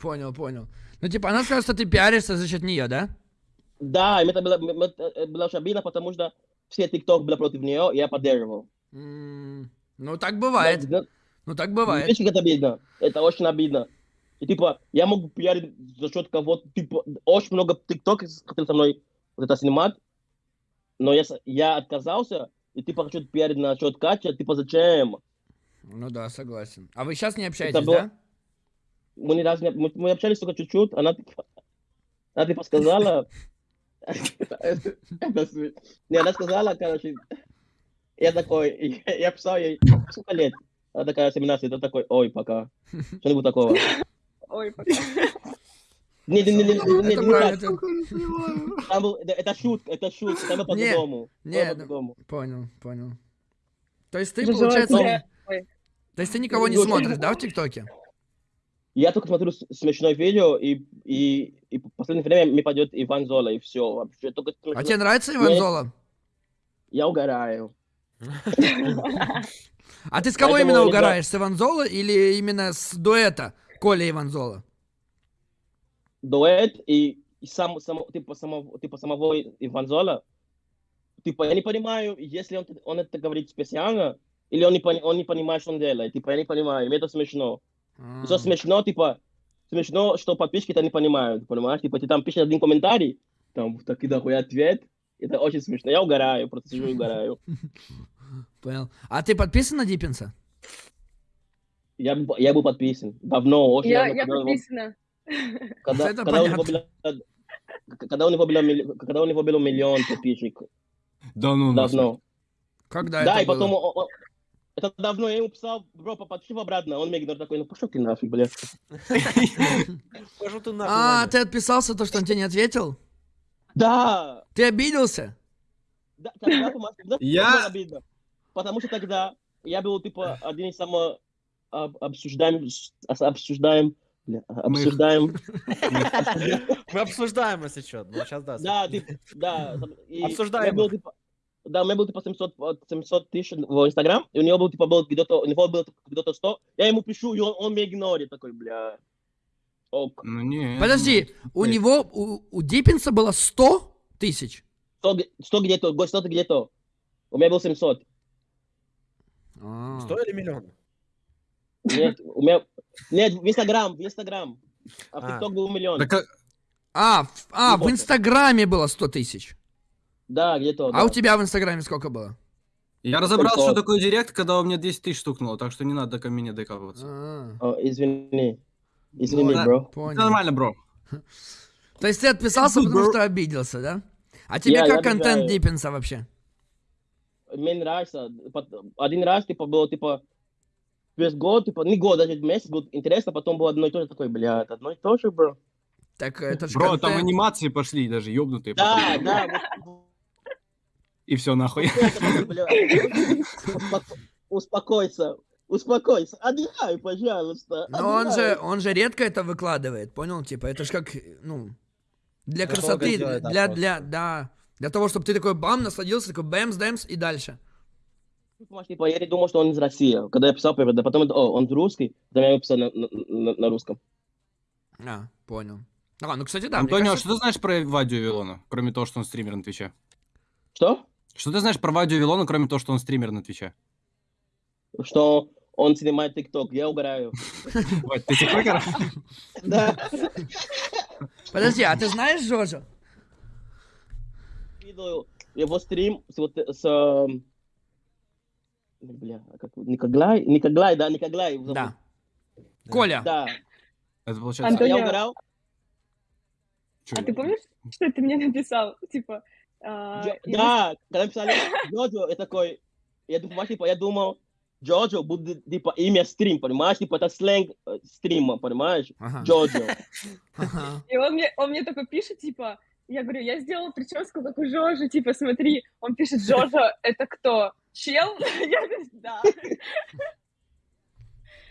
[SPEAKER 1] Понял, понял. Ну, типа, она сказала, что ты пиаришься за счет нее, да?
[SPEAKER 3] Да, и это было, м- это было очень обидно, потому что все ТикТок были против нее, и я поддерживал.
[SPEAKER 1] М, Ну, так бывает.
[SPEAKER 3] Да,
[SPEAKER 1] Ну, так бывает.
[SPEAKER 3] Видишь, как это обидно? Это очень обидно. И типа, я могу пиарить за счет кого-то, типа, очень много ТикТок хотел со мной вот это снимать, но я, я отказался, и типа хочу пиарить на счет Катя, типа зачем?
[SPEAKER 1] Ну да, согласен. А вы сейчас не общаетесь,
[SPEAKER 3] было-
[SPEAKER 1] да?
[SPEAKER 3] Мы ни разу не, мы, мы общались только чуть-чуть, она типа, она типа сказала, Это не, она сказала, короче, я такой, я писал ей, сколько лет? Она такая, 17, это такой, ой, пока. Что-нибудь такого.
[SPEAKER 5] Ой, пока.
[SPEAKER 3] Не, не, не, не, не, Там был- это, шутка, это шутка, там было
[SPEAKER 1] Не,
[SPEAKER 3] по-другому.
[SPEAKER 1] не,
[SPEAKER 3] Было
[SPEAKER 1] ну-
[SPEAKER 3] по-другому.
[SPEAKER 1] Понял, понял. То есть ты, получается, то есть ты никого не
[SPEAKER 3] Ну,
[SPEAKER 1] смотришь, да, в ТикТоке?
[SPEAKER 3] Я только смотрю смешное видео, и, и, и в последнее время мне пойдет Иван Зола, и все. Вообще, только.
[SPEAKER 1] А тебе нравится Иван. Зола?
[SPEAKER 3] Я угораю.
[SPEAKER 1] А ты с кого именно угораешь? С Иван Зола или именно с дуэта Коля Иван Зола?
[SPEAKER 3] Дуэт и, и сам, сам, типа, самого, типа самого Иван Зола. Типа, я не понимаю, если он, он это говорит специально, или он не, пони- он не понимает, что он делает. Типа, я не понимаю, мне это смешно.
[SPEAKER 1] А,
[SPEAKER 3] Все смешно, типа, смешно, что подписчики это не понимают, понимаешь? Типа, ты там пишешь один комментарий, там такой дохуя ответ, это очень смешно. Я угораю, просто сижу и угораю.
[SPEAKER 1] Понял. А ты подписан на Диппинса?
[SPEAKER 3] Я, я был подписан. Давно, очень
[SPEAKER 5] Я,
[SPEAKER 3] давно,
[SPEAKER 5] я
[SPEAKER 3] когда он-
[SPEAKER 5] подписана.
[SPEAKER 3] когда,
[SPEAKER 1] Это
[SPEAKER 3] когда у него
[SPEAKER 1] понятно.
[SPEAKER 3] было, когда у него было, когда у него было миллион подписчиков.
[SPEAKER 4] Да ну.
[SPEAKER 3] Давно.
[SPEAKER 1] Когда
[SPEAKER 3] Да,
[SPEAKER 1] это
[SPEAKER 3] и потом
[SPEAKER 1] было?
[SPEAKER 3] он- он- это давно я ему писал, бро, подпиши обратно. Он мне говорит такой, ну пошел ты нафиг, блядь.
[SPEAKER 2] Пошел ты
[SPEAKER 1] А,
[SPEAKER 2] нахуй, Ваня.
[SPEAKER 1] ты отписался, то, что он тебе не ответил?
[SPEAKER 3] Да,
[SPEAKER 1] Ты обиделся?
[SPEAKER 3] Да, тогда,
[SPEAKER 4] Я-.
[SPEAKER 3] Потому что тогда я был, типа, один из самых об- обсуждаем, обсуждаем, бля, обсуждаем,
[SPEAKER 2] Мы обсуждаем, если что. Ну, сейчас да.
[SPEAKER 3] да, типа, да.
[SPEAKER 2] Обсуждаем
[SPEAKER 3] у был, типа, да, у меня был, типа, 700, вот, 700 тысяч в Инстаграм, и у него был, типа, был где-то, у него было где-то 100, я ему пишу, и он, он меня игнорит, такой, бля, ок.
[SPEAKER 4] Ну не.
[SPEAKER 1] Подожди, у
[SPEAKER 4] Эй.
[SPEAKER 1] него, у, у Диппинса было 100 тысяч?
[SPEAKER 3] 100, г- 100 где-то, го- 100 где-то. У меня был 700.
[SPEAKER 1] А.
[SPEAKER 2] Сто или миллион?
[SPEAKER 3] Нет, у меня... Нет, в Инстаграм, в Инстаграм. А в
[SPEAKER 2] А.
[SPEAKER 3] ТикТок был миллион.
[SPEAKER 4] Так, а-
[SPEAKER 1] А, в, а, в. Инстаграме было 100 тысяч.
[SPEAKER 3] Да, где-то.
[SPEAKER 1] А
[SPEAKER 3] да.
[SPEAKER 1] у тебя в Инстаграме сколько было?
[SPEAKER 4] я разобрал,
[SPEAKER 3] Только-
[SPEAKER 4] что такое директ, когда у меня 10 тысяч стукнуло, так что не надо ко мне докапываться.
[SPEAKER 1] А,
[SPEAKER 3] О, извини. Извини,
[SPEAKER 1] да,
[SPEAKER 3] бро.
[SPEAKER 4] Это
[SPEAKER 1] понял.
[SPEAKER 4] нормально, бро.
[SPEAKER 1] То есть ты отписался,
[SPEAKER 4] Good,
[SPEAKER 1] потому
[SPEAKER 4] bro.
[SPEAKER 1] что обиделся, да? А тебе как контент
[SPEAKER 3] обижаю.
[SPEAKER 1] Диппинса вообще?
[SPEAKER 3] Мне нравится. Один раз, типа, было, типа, весь год, типа, не год, даже месяц был интересно, потом было одно и то же, такой, бля, это одно и то же, бро.
[SPEAKER 1] Так это же
[SPEAKER 4] Бро, там
[SPEAKER 1] контент.
[SPEAKER 4] анимации пошли, даже ёбнутые.
[SPEAKER 3] Да,
[SPEAKER 4] потом.
[SPEAKER 3] да, вот-
[SPEAKER 4] И все нахуй.
[SPEAKER 3] Успокойся, успокойся, отдыхай, пожалуйста.
[SPEAKER 1] Но он же, он же редко это выкладывает, понял? Типа, это же как, ну, для красоты, для, для, да, для того, чтобы ты такой бам, насладился, такой бэмс, дэмс и дальше.
[SPEAKER 3] Понимаешь, типа, я не думал, что он из России. Когда я писал, да потом, это, о, он русский, потом я его писал на, на- на- русском.
[SPEAKER 1] А, понял. А, ну, кстати, да.
[SPEAKER 4] Антонио,
[SPEAKER 1] кажется,
[SPEAKER 4] что ты знаешь про Вадю Вилона, кроме того, что он стример на Твиче?
[SPEAKER 3] Что?
[SPEAKER 4] Что ты знаешь про Вадю Вилона, кроме того, что он стример на Твиче?
[SPEAKER 3] Что он снимает ТикТок, я угораю.
[SPEAKER 4] Вадь, ты тиктокер?
[SPEAKER 3] Да.
[SPEAKER 1] Подожди, а ты знаешь Жожо?
[SPEAKER 3] Видел его стрим с вот с... Бля, а как... Никоглай? Никоглай, да, Никоглай. зовут.
[SPEAKER 1] Да. Коля.
[SPEAKER 3] Да.
[SPEAKER 4] Это получается...
[SPEAKER 5] Антон-
[SPEAKER 3] Я
[SPEAKER 5] Антонио.
[SPEAKER 3] угорал.
[SPEAKER 4] чё?
[SPEAKER 5] А ты помнишь, что ты мне написал? Типа, а,
[SPEAKER 3] Джо-
[SPEAKER 5] я
[SPEAKER 3] Да, когда писали Джоджо, я такой... Я думал, типа, я думал, Джоджо будет, типа, имя стрим, понимаешь? Типа, это сленг э, стрима, понимаешь?
[SPEAKER 1] Ага.
[SPEAKER 3] Джоджо.
[SPEAKER 1] Ага.
[SPEAKER 5] И он мне, он мне такой пишет, типа, я говорю, я сделала прическу, как у Жожи, типа, смотри. Он пишет, Жожа, это кто? Чел? Я говорю, да,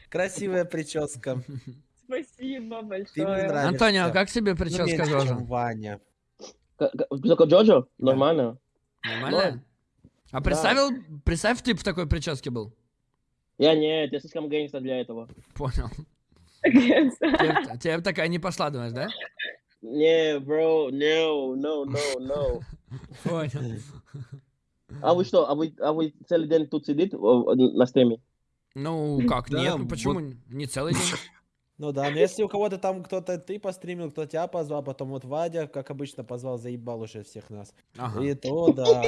[SPEAKER 2] Красивая прическа.
[SPEAKER 5] спасибо большое.
[SPEAKER 1] Антонио, а как тебе
[SPEAKER 2] Ну,
[SPEAKER 1] прическа Жожа?
[SPEAKER 2] Ваня.
[SPEAKER 3] Только Джоджо? Нормально.
[SPEAKER 1] Нормально? А представил, представь, ты в такой прическе был.
[SPEAKER 3] Я нет, я слишком гангстер для этого.
[SPEAKER 1] Понял. Тебе, такая не пошла, думаешь, да?
[SPEAKER 3] Не, бро, no, no, no, no.
[SPEAKER 1] Понял.
[SPEAKER 3] А вы что, а вы, а вы целый день тут сидите о, на стриме?
[SPEAKER 1] Ну, как,
[SPEAKER 4] Да,
[SPEAKER 1] нет, ну
[SPEAKER 4] вот-
[SPEAKER 1] почему? Не целый день.
[SPEAKER 2] Ну да, но если у кого-то там кто-то ты постримил, кто тебя позвал, потом вот Вадя, как обычно, позвал, заебал уже всех нас.
[SPEAKER 1] Ага.
[SPEAKER 2] И то да.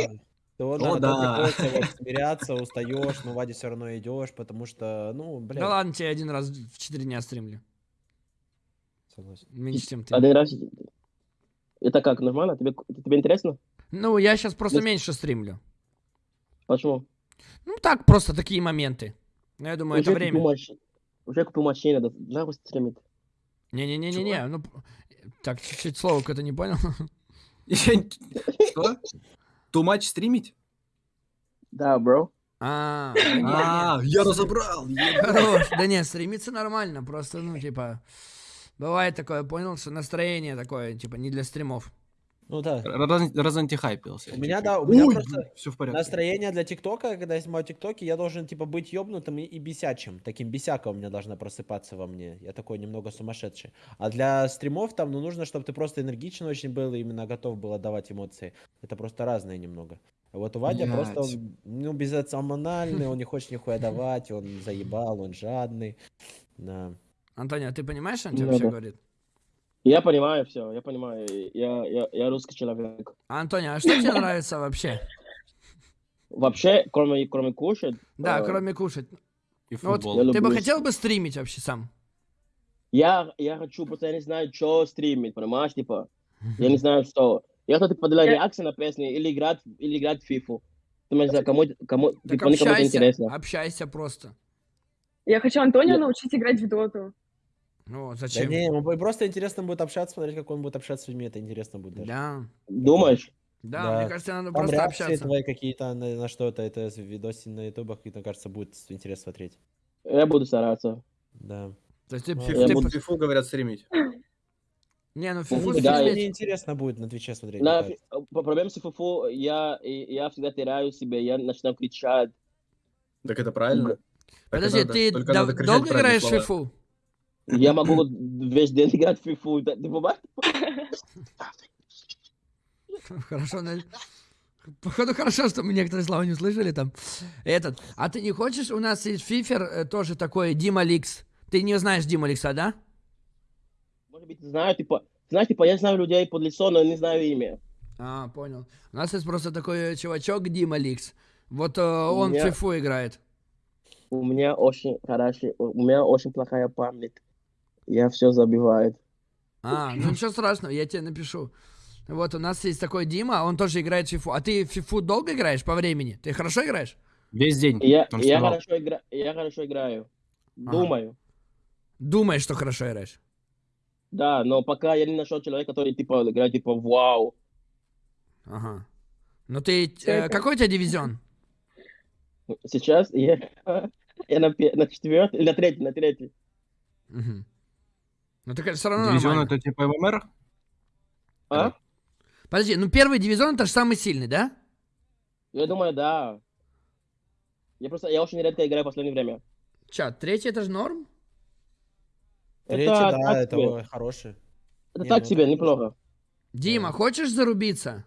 [SPEAKER 2] То, да,
[SPEAKER 4] О, да.
[SPEAKER 2] приходится вот смиряться, устаешь, но Ваде все равно идешь, потому что, ну, блин.
[SPEAKER 1] Да ладно, тебе один раз в 4 дня стримлю.
[SPEAKER 2] Согласен.
[SPEAKER 1] Меньше, чем ты.
[SPEAKER 3] Один раз. Это как, нормально? Тебе, тебе интересно?
[SPEAKER 1] Ну, я сейчас просто
[SPEAKER 3] Ну,
[SPEAKER 1] меньше стримлю.
[SPEAKER 3] Почему?
[SPEAKER 1] Ну, так, просто такие моменты. Ну, я думаю, это
[SPEAKER 3] Уже купил
[SPEAKER 1] время.
[SPEAKER 3] маш- Уже купил машину, да, да, вы стримит.
[SPEAKER 1] Не-не-не-не-не. Ну, так, чуть-чуть слово какое-то не понял.
[SPEAKER 4] Что? Too much стримить?
[SPEAKER 3] Да, бро.
[SPEAKER 1] А,
[SPEAKER 4] А, я разобрал.
[SPEAKER 1] хорош. Да не, стримиться нормально. Просто, ну, типа, бывает такое, понял, что настроение такое, типа, не для стримов.
[SPEAKER 2] Ну да.
[SPEAKER 4] Раз- Разантихайпился.
[SPEAKER 2] У меня, да, у меня просто
[SPEAKER 4] Все в порядке.
[SPEAKER 2] настроение для ТикТока, когда я снимаю ТикТоки, я должен, типа, быть ёбнутым и, и бесячим. Таким бесяка у меня должна просыпаться во мне. Я такой немного сумасшедший. А для стримов там, ну, нужно, чтобы ты просто энергичен очень был и именно готов был отдавать эмоции. Это просто разное немного. А Вот у Вадя
[SPEAKER 4] Блядь.
[SPEAKER 2] просто, он, ну, безэмоциональный, он не хочет нихуя давать, он заебал, он жадный. Да.
[SPEAKER 1] Антонио, ты понимаешь, что он тебе
[SPEAKER 3] Ну
[SPEAKER 1] вообще
[SPEAKER 3] да.
[SPEAKER 1] говорит?
[SPEAKER 3] Я понимаю все, я понимаю. Я, я, я русский человек.
[SPEAKER 1] А, Антонио, а что тебе нравится вообще?
[SPEAKER 3] Вообще, кроме, кроме кушать,
[SPEAKER 1] Да,
[SPEAKER 3] э,
[SPEAKER 1] кроме кушать.
[SPEAKER 4] И
[SPEAKER 1] Ну вот
[SPEAKER 4] футбол.
[SPEAKER 3] Я
[SPEAKER 1] Ты бы хотел бы стримить вообще сам?
[SPEAKER 3] я, я хочу, просто я не знаю, что стримить, понимаешь, типа, я не знаю, что. Я хочу, делать
[SPEAKER 5] Я-
[SPEAKER 3] реакции на песни или играть, или играть в. Ты не знаю, кому, кому,
[SPEAKER 1] Так
[SPEAKER 3] типа,
[SPEAKER 1] общайся,
[SPEAKER 3] интересно.
[SPEAKER 1] общайся просто.
[SPEAKER 5] Я хочу Антонио научить играть в доту.
[SPEAKER 1] Ну,
[SPEAKER 2] Да
[SPEAKER 1] зачем?
[SPEAKER 2] не, ему будет просто интересно будет общаться, смотреть, как он будет общаться с людьми, это интересно будет даже.
[SPEAKER 1] Да.
[SPEAKER 3] Думаешь?
[SPEAKER 1] Да, мне кажется, надо
[SPEAKER 2] Там
[SPEAKER 1] просто
[SPEAKER 2] реакции
[SPEAKER 1] общаться.
[SPEAKER 2] твои какие-то на, на что-то, это видосы на ютубах, и, мне кажется, будет интересно смотреть.
[SPEAKER 3] Я буду стараться.
[SPEAKER 2] Да.
[SPEAKER 1] То есть ты,
[SPEAKER 2] Ну,
[SPEAKER 1] ты-
[SPEAKER 3] я
[SPEAKER 1] ты-
[SPEAKER 3] буду-
[SPEAKER 4] Фифу говорят стримить.
[SPEAKER 1] Не, ну фифу
[SPEAKER 3] да,
[SPEAKER 1] стримить-
[SPEAKER 2] Мне интересно будет на Твиче смотреть.
[SPEAKER 3] На,
[SPEAKER 2] мне
[SPEAKER 3] фи-
[SPEAKER 2] кажется.
[SPEAKER 3] по проблеме с ФФУ я, и- я всегда теряю себя, я начинаю кричать.
[SPEAKER 4] Так это правильно? Так и
[SPEAKER 1] Подожди,
[SPEAKER 4] надо,
[SPEAKER 1] ты
[SPEAKER 4] только
[SPEAKER 1] дав-
[SPEAKER 4] надо кричать
[SPEAKER 1] долго
[SPEAKER 4] правильные
[SPEAKER 1] играешь в
[SPEAKER 4] слова.
[SPEAKER 1] фифу?
[SPEAKER 3] Я могу вот весь день играть в фифу. Да, Ты бывает?
[SPEAKER 1] Хорошо, Походу хорошо, что мы некоторые слова не услышали там. Этот. А ты не хочешь? У нас есть фифер э, тоже такой Дима Ликс. Ты не знаешь Дима Ликса, да?
[SPEAKER 3] Может быть, знаю, типа, знаешь, типа, я знаю людей под лицо, но не знаю имя.
[SPEAKER 1] А, понял. У нас есть просто такой э, чувачок Дима Ликс. Вот э, он в
[SPEAKER 3] меня-
[SPEAKER 1] фифу играет.
[SPEAKER 3] У меня очень хороший, у меня очень плохая память. Я все забиваю.
[SPEAKER 1] А, ну ничего страшного, я тебе напишу. Вот у нас есть такой Дима, он тоже играет в фифу. А ты в фифу долго играешь по времени? Ты хорошо играешь?
[SPEAKER 4] Весь день.
[SPEAKER 3] Я, я, хорошо игра, я хорошо играю.
[SPEAKER 1] Ага.
[SPEAKER 3] Думаю.
[SPEAKER 1] Думаешь, что хорошо играешь?
[SPEAKER 3] Да, но пока я не нашел человека, который типа играет типа вау.
[SPEAKER 1] Ага. Ну ты... Э, какой у тебя дивизион?
[SPEAKER 3] Сейчас я, я на, на четвертый, или на третий, на третий.
[SPEAKER 1] Мгм. Ну так все равно
[SPEAKER 4] Дивизион
[SPEAKER 1] нормально.
[SPEAKER 4] это типа ММР?
[SPEAKER 3] А?
[SPEAKER 1] Подожди, ну первый дивизион это же самый сильный, да?
[SPEAKER 3] Я думаю, да. Я просто, я очень редко играю в последнее время.
[SPEAKER 1] Чат, третий это же норм?
[SPEAKER 2] Третий,
[SPEAKER 3] это
[SPEAKER 2] да,
[SPEAKER 3] так
[SPEAKER 2] это
[SPEAKER 3] себе.
[SPEAKER 2] ой, хороший.
[SPEAKER 3] Это
[SPEAKER 2] Не,
[SPEAKER 3] так
[SPEAKER 2] ну
[SPEAKER 3] себе,
[SPEAKER 2] это
[SPEAKER 3] неплохо.
[SPEAKER 1] Дима, хочешь зарубиться?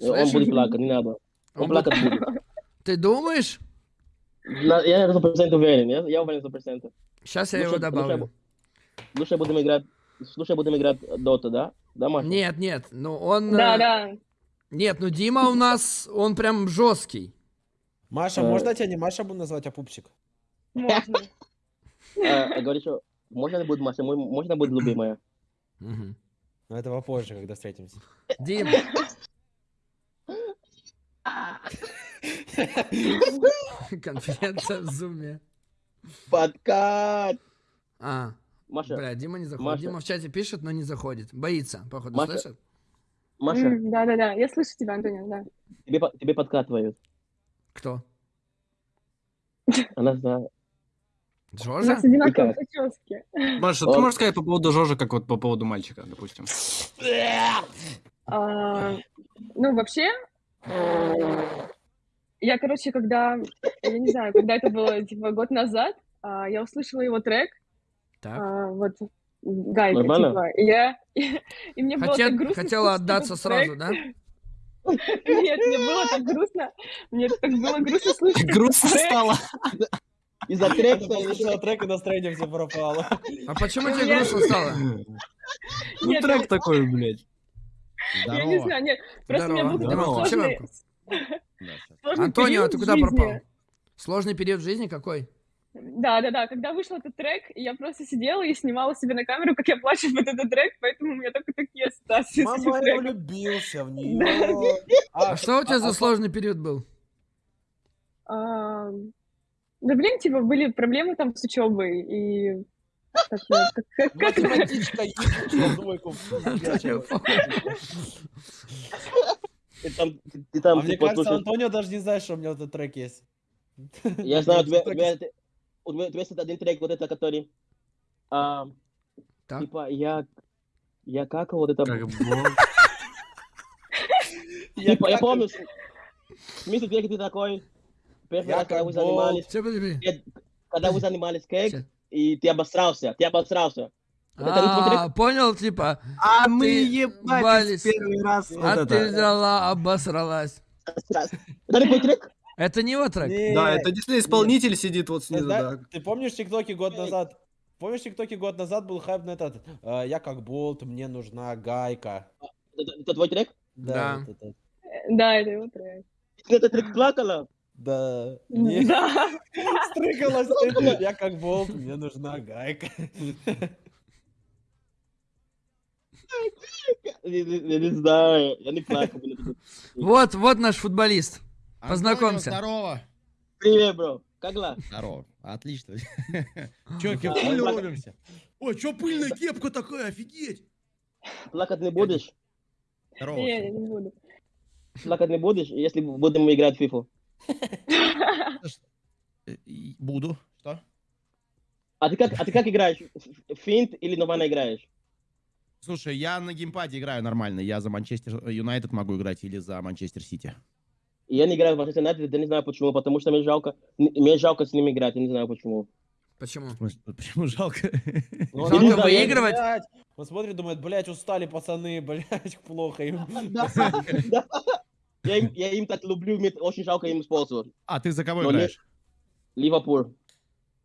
[SPEAKER 3] Он
[SPEAKER 1] Слышишь?
[SPEAKER 3] будет плакать, не надо. Он,
[SPEAKER 1] Он
[SPEAKER 3] плакать будет.
[SPEAKER 1] Ты думаешь?
[SPEAKER 3] На- Я на 100% уверен, я, я уверен 100%.
[SPEAKER 1] Сейчас я его добавлю.
[SPEAKER 3] Слушай, будем играть, слушай, будем играть Дота, да? Да, Маша?
[SPEAKER 1] Нет, нет, ну он...
[SPEAKER 5] Да,
[SPEAKER 1] э,
[SPEAKER 5] да.
[SPEAKER 1] Нет, ну Дима у нас, он прям жесткий.
[SPEAKER 2] Маша,
[SPEAKER 3] Э.
[SPEAKER 2] можно тебя не Маша буду назвать, а Пупсик?
[SPEAKER 5] Можно.
[SPEAKER 3] А, говоришь, что можно будет Маша, Мо- можно будет любимая?
[SPEAKER 2] Но это попозже, когда встретимся.
[SPEAKER 1] Дим. Конференция в зуме.
[SPEAKER 3] Подкат!
[SPEAKER 1] А,
[SPEAKER 3] Маша,
[SPEAKER 1] бля, Дима не заходит.
[SPEAKER 3] Маша.
[SPEAKER 1] Дима в чате пишет, но не заходит. Боится, походу,
[SPEAKER 3] Маша.
[SPEAKER 1] слышит?
[SPEAKER 3] Маша,
[SPEAKER 5] М, Да, да, да. Я слышу тебя, Антонио, да.
[SPEAKER 3] тебе, тебе подкатывают.
[SPEAKER 1] Кто?
[SPEAKER 3] Она знает.
[SPEAKER 5] У
[SPEAKER 1] Жожа?
[SPEAKER 5] нас одинаковые
[SPEAKER 3] как?
[SPEAKER 5] прически.
[SPEAKER 4] Маша, ты можешь сказать по поводу Жожи, как вот по поводу мальчика, допустим?
[SPEAKER 5] А, Ну, вообще, я, короче, когда, я не знаю, когда это было, типа, год назад, а, я услышала его трек,
[SPEAKER 1] Так.
[SPEAKER 5] а, вот, Гайка,
[SPEAKER 3] Нормально?
[SPEAKER 5] типа, и я, и мне было
[SPEAKER 1] Хотел-
[SPEAKER 5] так грустно.
[SPEAKER 1] хотела отдаться сразу, да?
[SPEAKER 5] Нет, мне было так грустно, мне так было грустно слушать этот
[SPEAKER 4] Грустно стало.
[SPEAKER 3] Из-за трека
[SPEAKER 2] этого трека настроение все пропало.
[SPEAKER 1] А почему тебе грустно стало?
[SPEAKER 4] Ну трек такой, блядь.
[SPEAKER 5] Я не знаю, нет, просто у меня был
[SPEAKER 1] Здорово.
[SPEAKER 5] такой
[SPEAKER 4] Здорово.
[SPEAKER 5] сложный,
[SPEAKER 1] Антонио,
[SPEAKER 5] период
[SPEAKER 1] ты куда пропал? Сложный период в жизни какой?
[SPEAKER 5] Да, да, да. Когда вышел этот трек, я просто сидела и снимала себе на камеру, как я плачу под этот трек, поэтому у меня только такие ассоциации с
[SPEAKER 2] Мама,
[SPEAKER 5] этим
[SPEAKER 2] я
[SPEAKER 5] треком.
[SPEAKER 2] влюбился в нее.
[SPEAKER 1] А что у тебя за сложный период был?
[SPEAKER 5] А, Да блин, типа, были проблемы там с учебой, и...
[SPEAKER 2] Математичка
[SPEAKER 3] Ты там, ты, ты
[SPEAKER 2] А
[SPEAKER 3] там
[SPEAKER 2] мне
[SPEAKER 3] типа,
[SPEAKER 2] кажется, Антонио даже не знает, что у меня этот трек есть.
[SPEAKER 3] Я знаю, у тебя, у
[SPEAKER 2] Трек
[SPEAKER 3] тебя, есть один трек, вот это, который, а,
[SPEAKER 1] Так.
[SPEAKER 3] типа, я, я как вот это,
[SPEAKER 4] Как
[SPEAKER 3] типа, я помню, в смысле трека ты такой, первый раз, когда вы занимались, когда вы занимались кейк, и ты обосрался, ты обосрался. Трек?
[SPEAKER 1] А, понял, типа,
[SPEAKER 4] А мы ебались
[SPEAKER 1] бались.
[SPEAKER 4] первый раз.
[SPEAKER 1] а ты взяла, обосралась.
[SPEAKER 3] Это не твой трек?
[SPEAKER 1] Это не его трек?
[SPEAKER 4] Да, это действительно исполнитель сидит вот снизу, да.
[SPEAKER 2] Ты помнишь тиктоки год назад? Помнишь тиктоки год назад был хайп на этот? э, Я как болт, мне нужна гайка.
[SPEAKER 3] Это, это твой трек?
[SPEAKER 1] Да.
[SPEAKER 2] вот это.
[SPEAKER 5] Да, это его трек.
[SPEAKER 3] Ты этот трек плакала?
[SPEAKER 2] Да. Не,
[SPEAKER 5] Да.
[SPEAKER 2] стрыгалась. Я как болт, мне нужна гайка.
[SPEAKER 3] Я, не- знаю, я не плакал.
[SPEAKER 1] Вот, вот наш футболист.
[SPEAKER 6] Антонио,
[SPEAKER 1] Познакомься.
[SPEAKER 6] Здорово.
[SPEAKER 3] Привет, бро, как дела?
[SPEAKER 6] Здорово. Отлично. Че,
[SPEAKER 3] плак-
[SPEAKER 6] рубимся? Ой, че пыльная кепка такая, офигеть.
[SPEAKER 3] Плакать не будешь?
[SPEAKER 6] Здорово.
[SPEAKER 5] Не, я не буду.
[SPEAKER 3] плакать не будешь, если будем играть в FIFA?
[SPEAKER 6] Э, Буду. Что?
[SPEAKER 3] А ты как, а ты как играешь? Финт или нормально играешь?
[SPEAKER 6] Слушай, я на геймпаде играю нормально. Я за Манчестер Юнайтед могу играть или за Манчестер Сити.
[SPEAKER 3] Я не играю в Манчестер Юнайтед, я не знаю почему, потому что мне жалко, мне жалко с ними играть, я не знаю почему.
[SPEAKER 1] Почему?
[SPEAKER 6] Почему жалко?
[SPEAKER 2] Ну,
[SPEAKER 1] Жалко
[SPEAKER 2] не
[SPEAKER 1] выигрывать?
[SPEAKER 2] блядь. Он смотрит, думает, блядь, устали пацаны, блядь, плохо им.
[SPEAKER 3] Я им, я им так люблю, мне очень жалко им использовать.
[SPEAKER 6] А, ты за кого
[SPEAKER 3] Но
[SPEAKER 6] играешь?
[SPEAKER 3] Ливерпуль.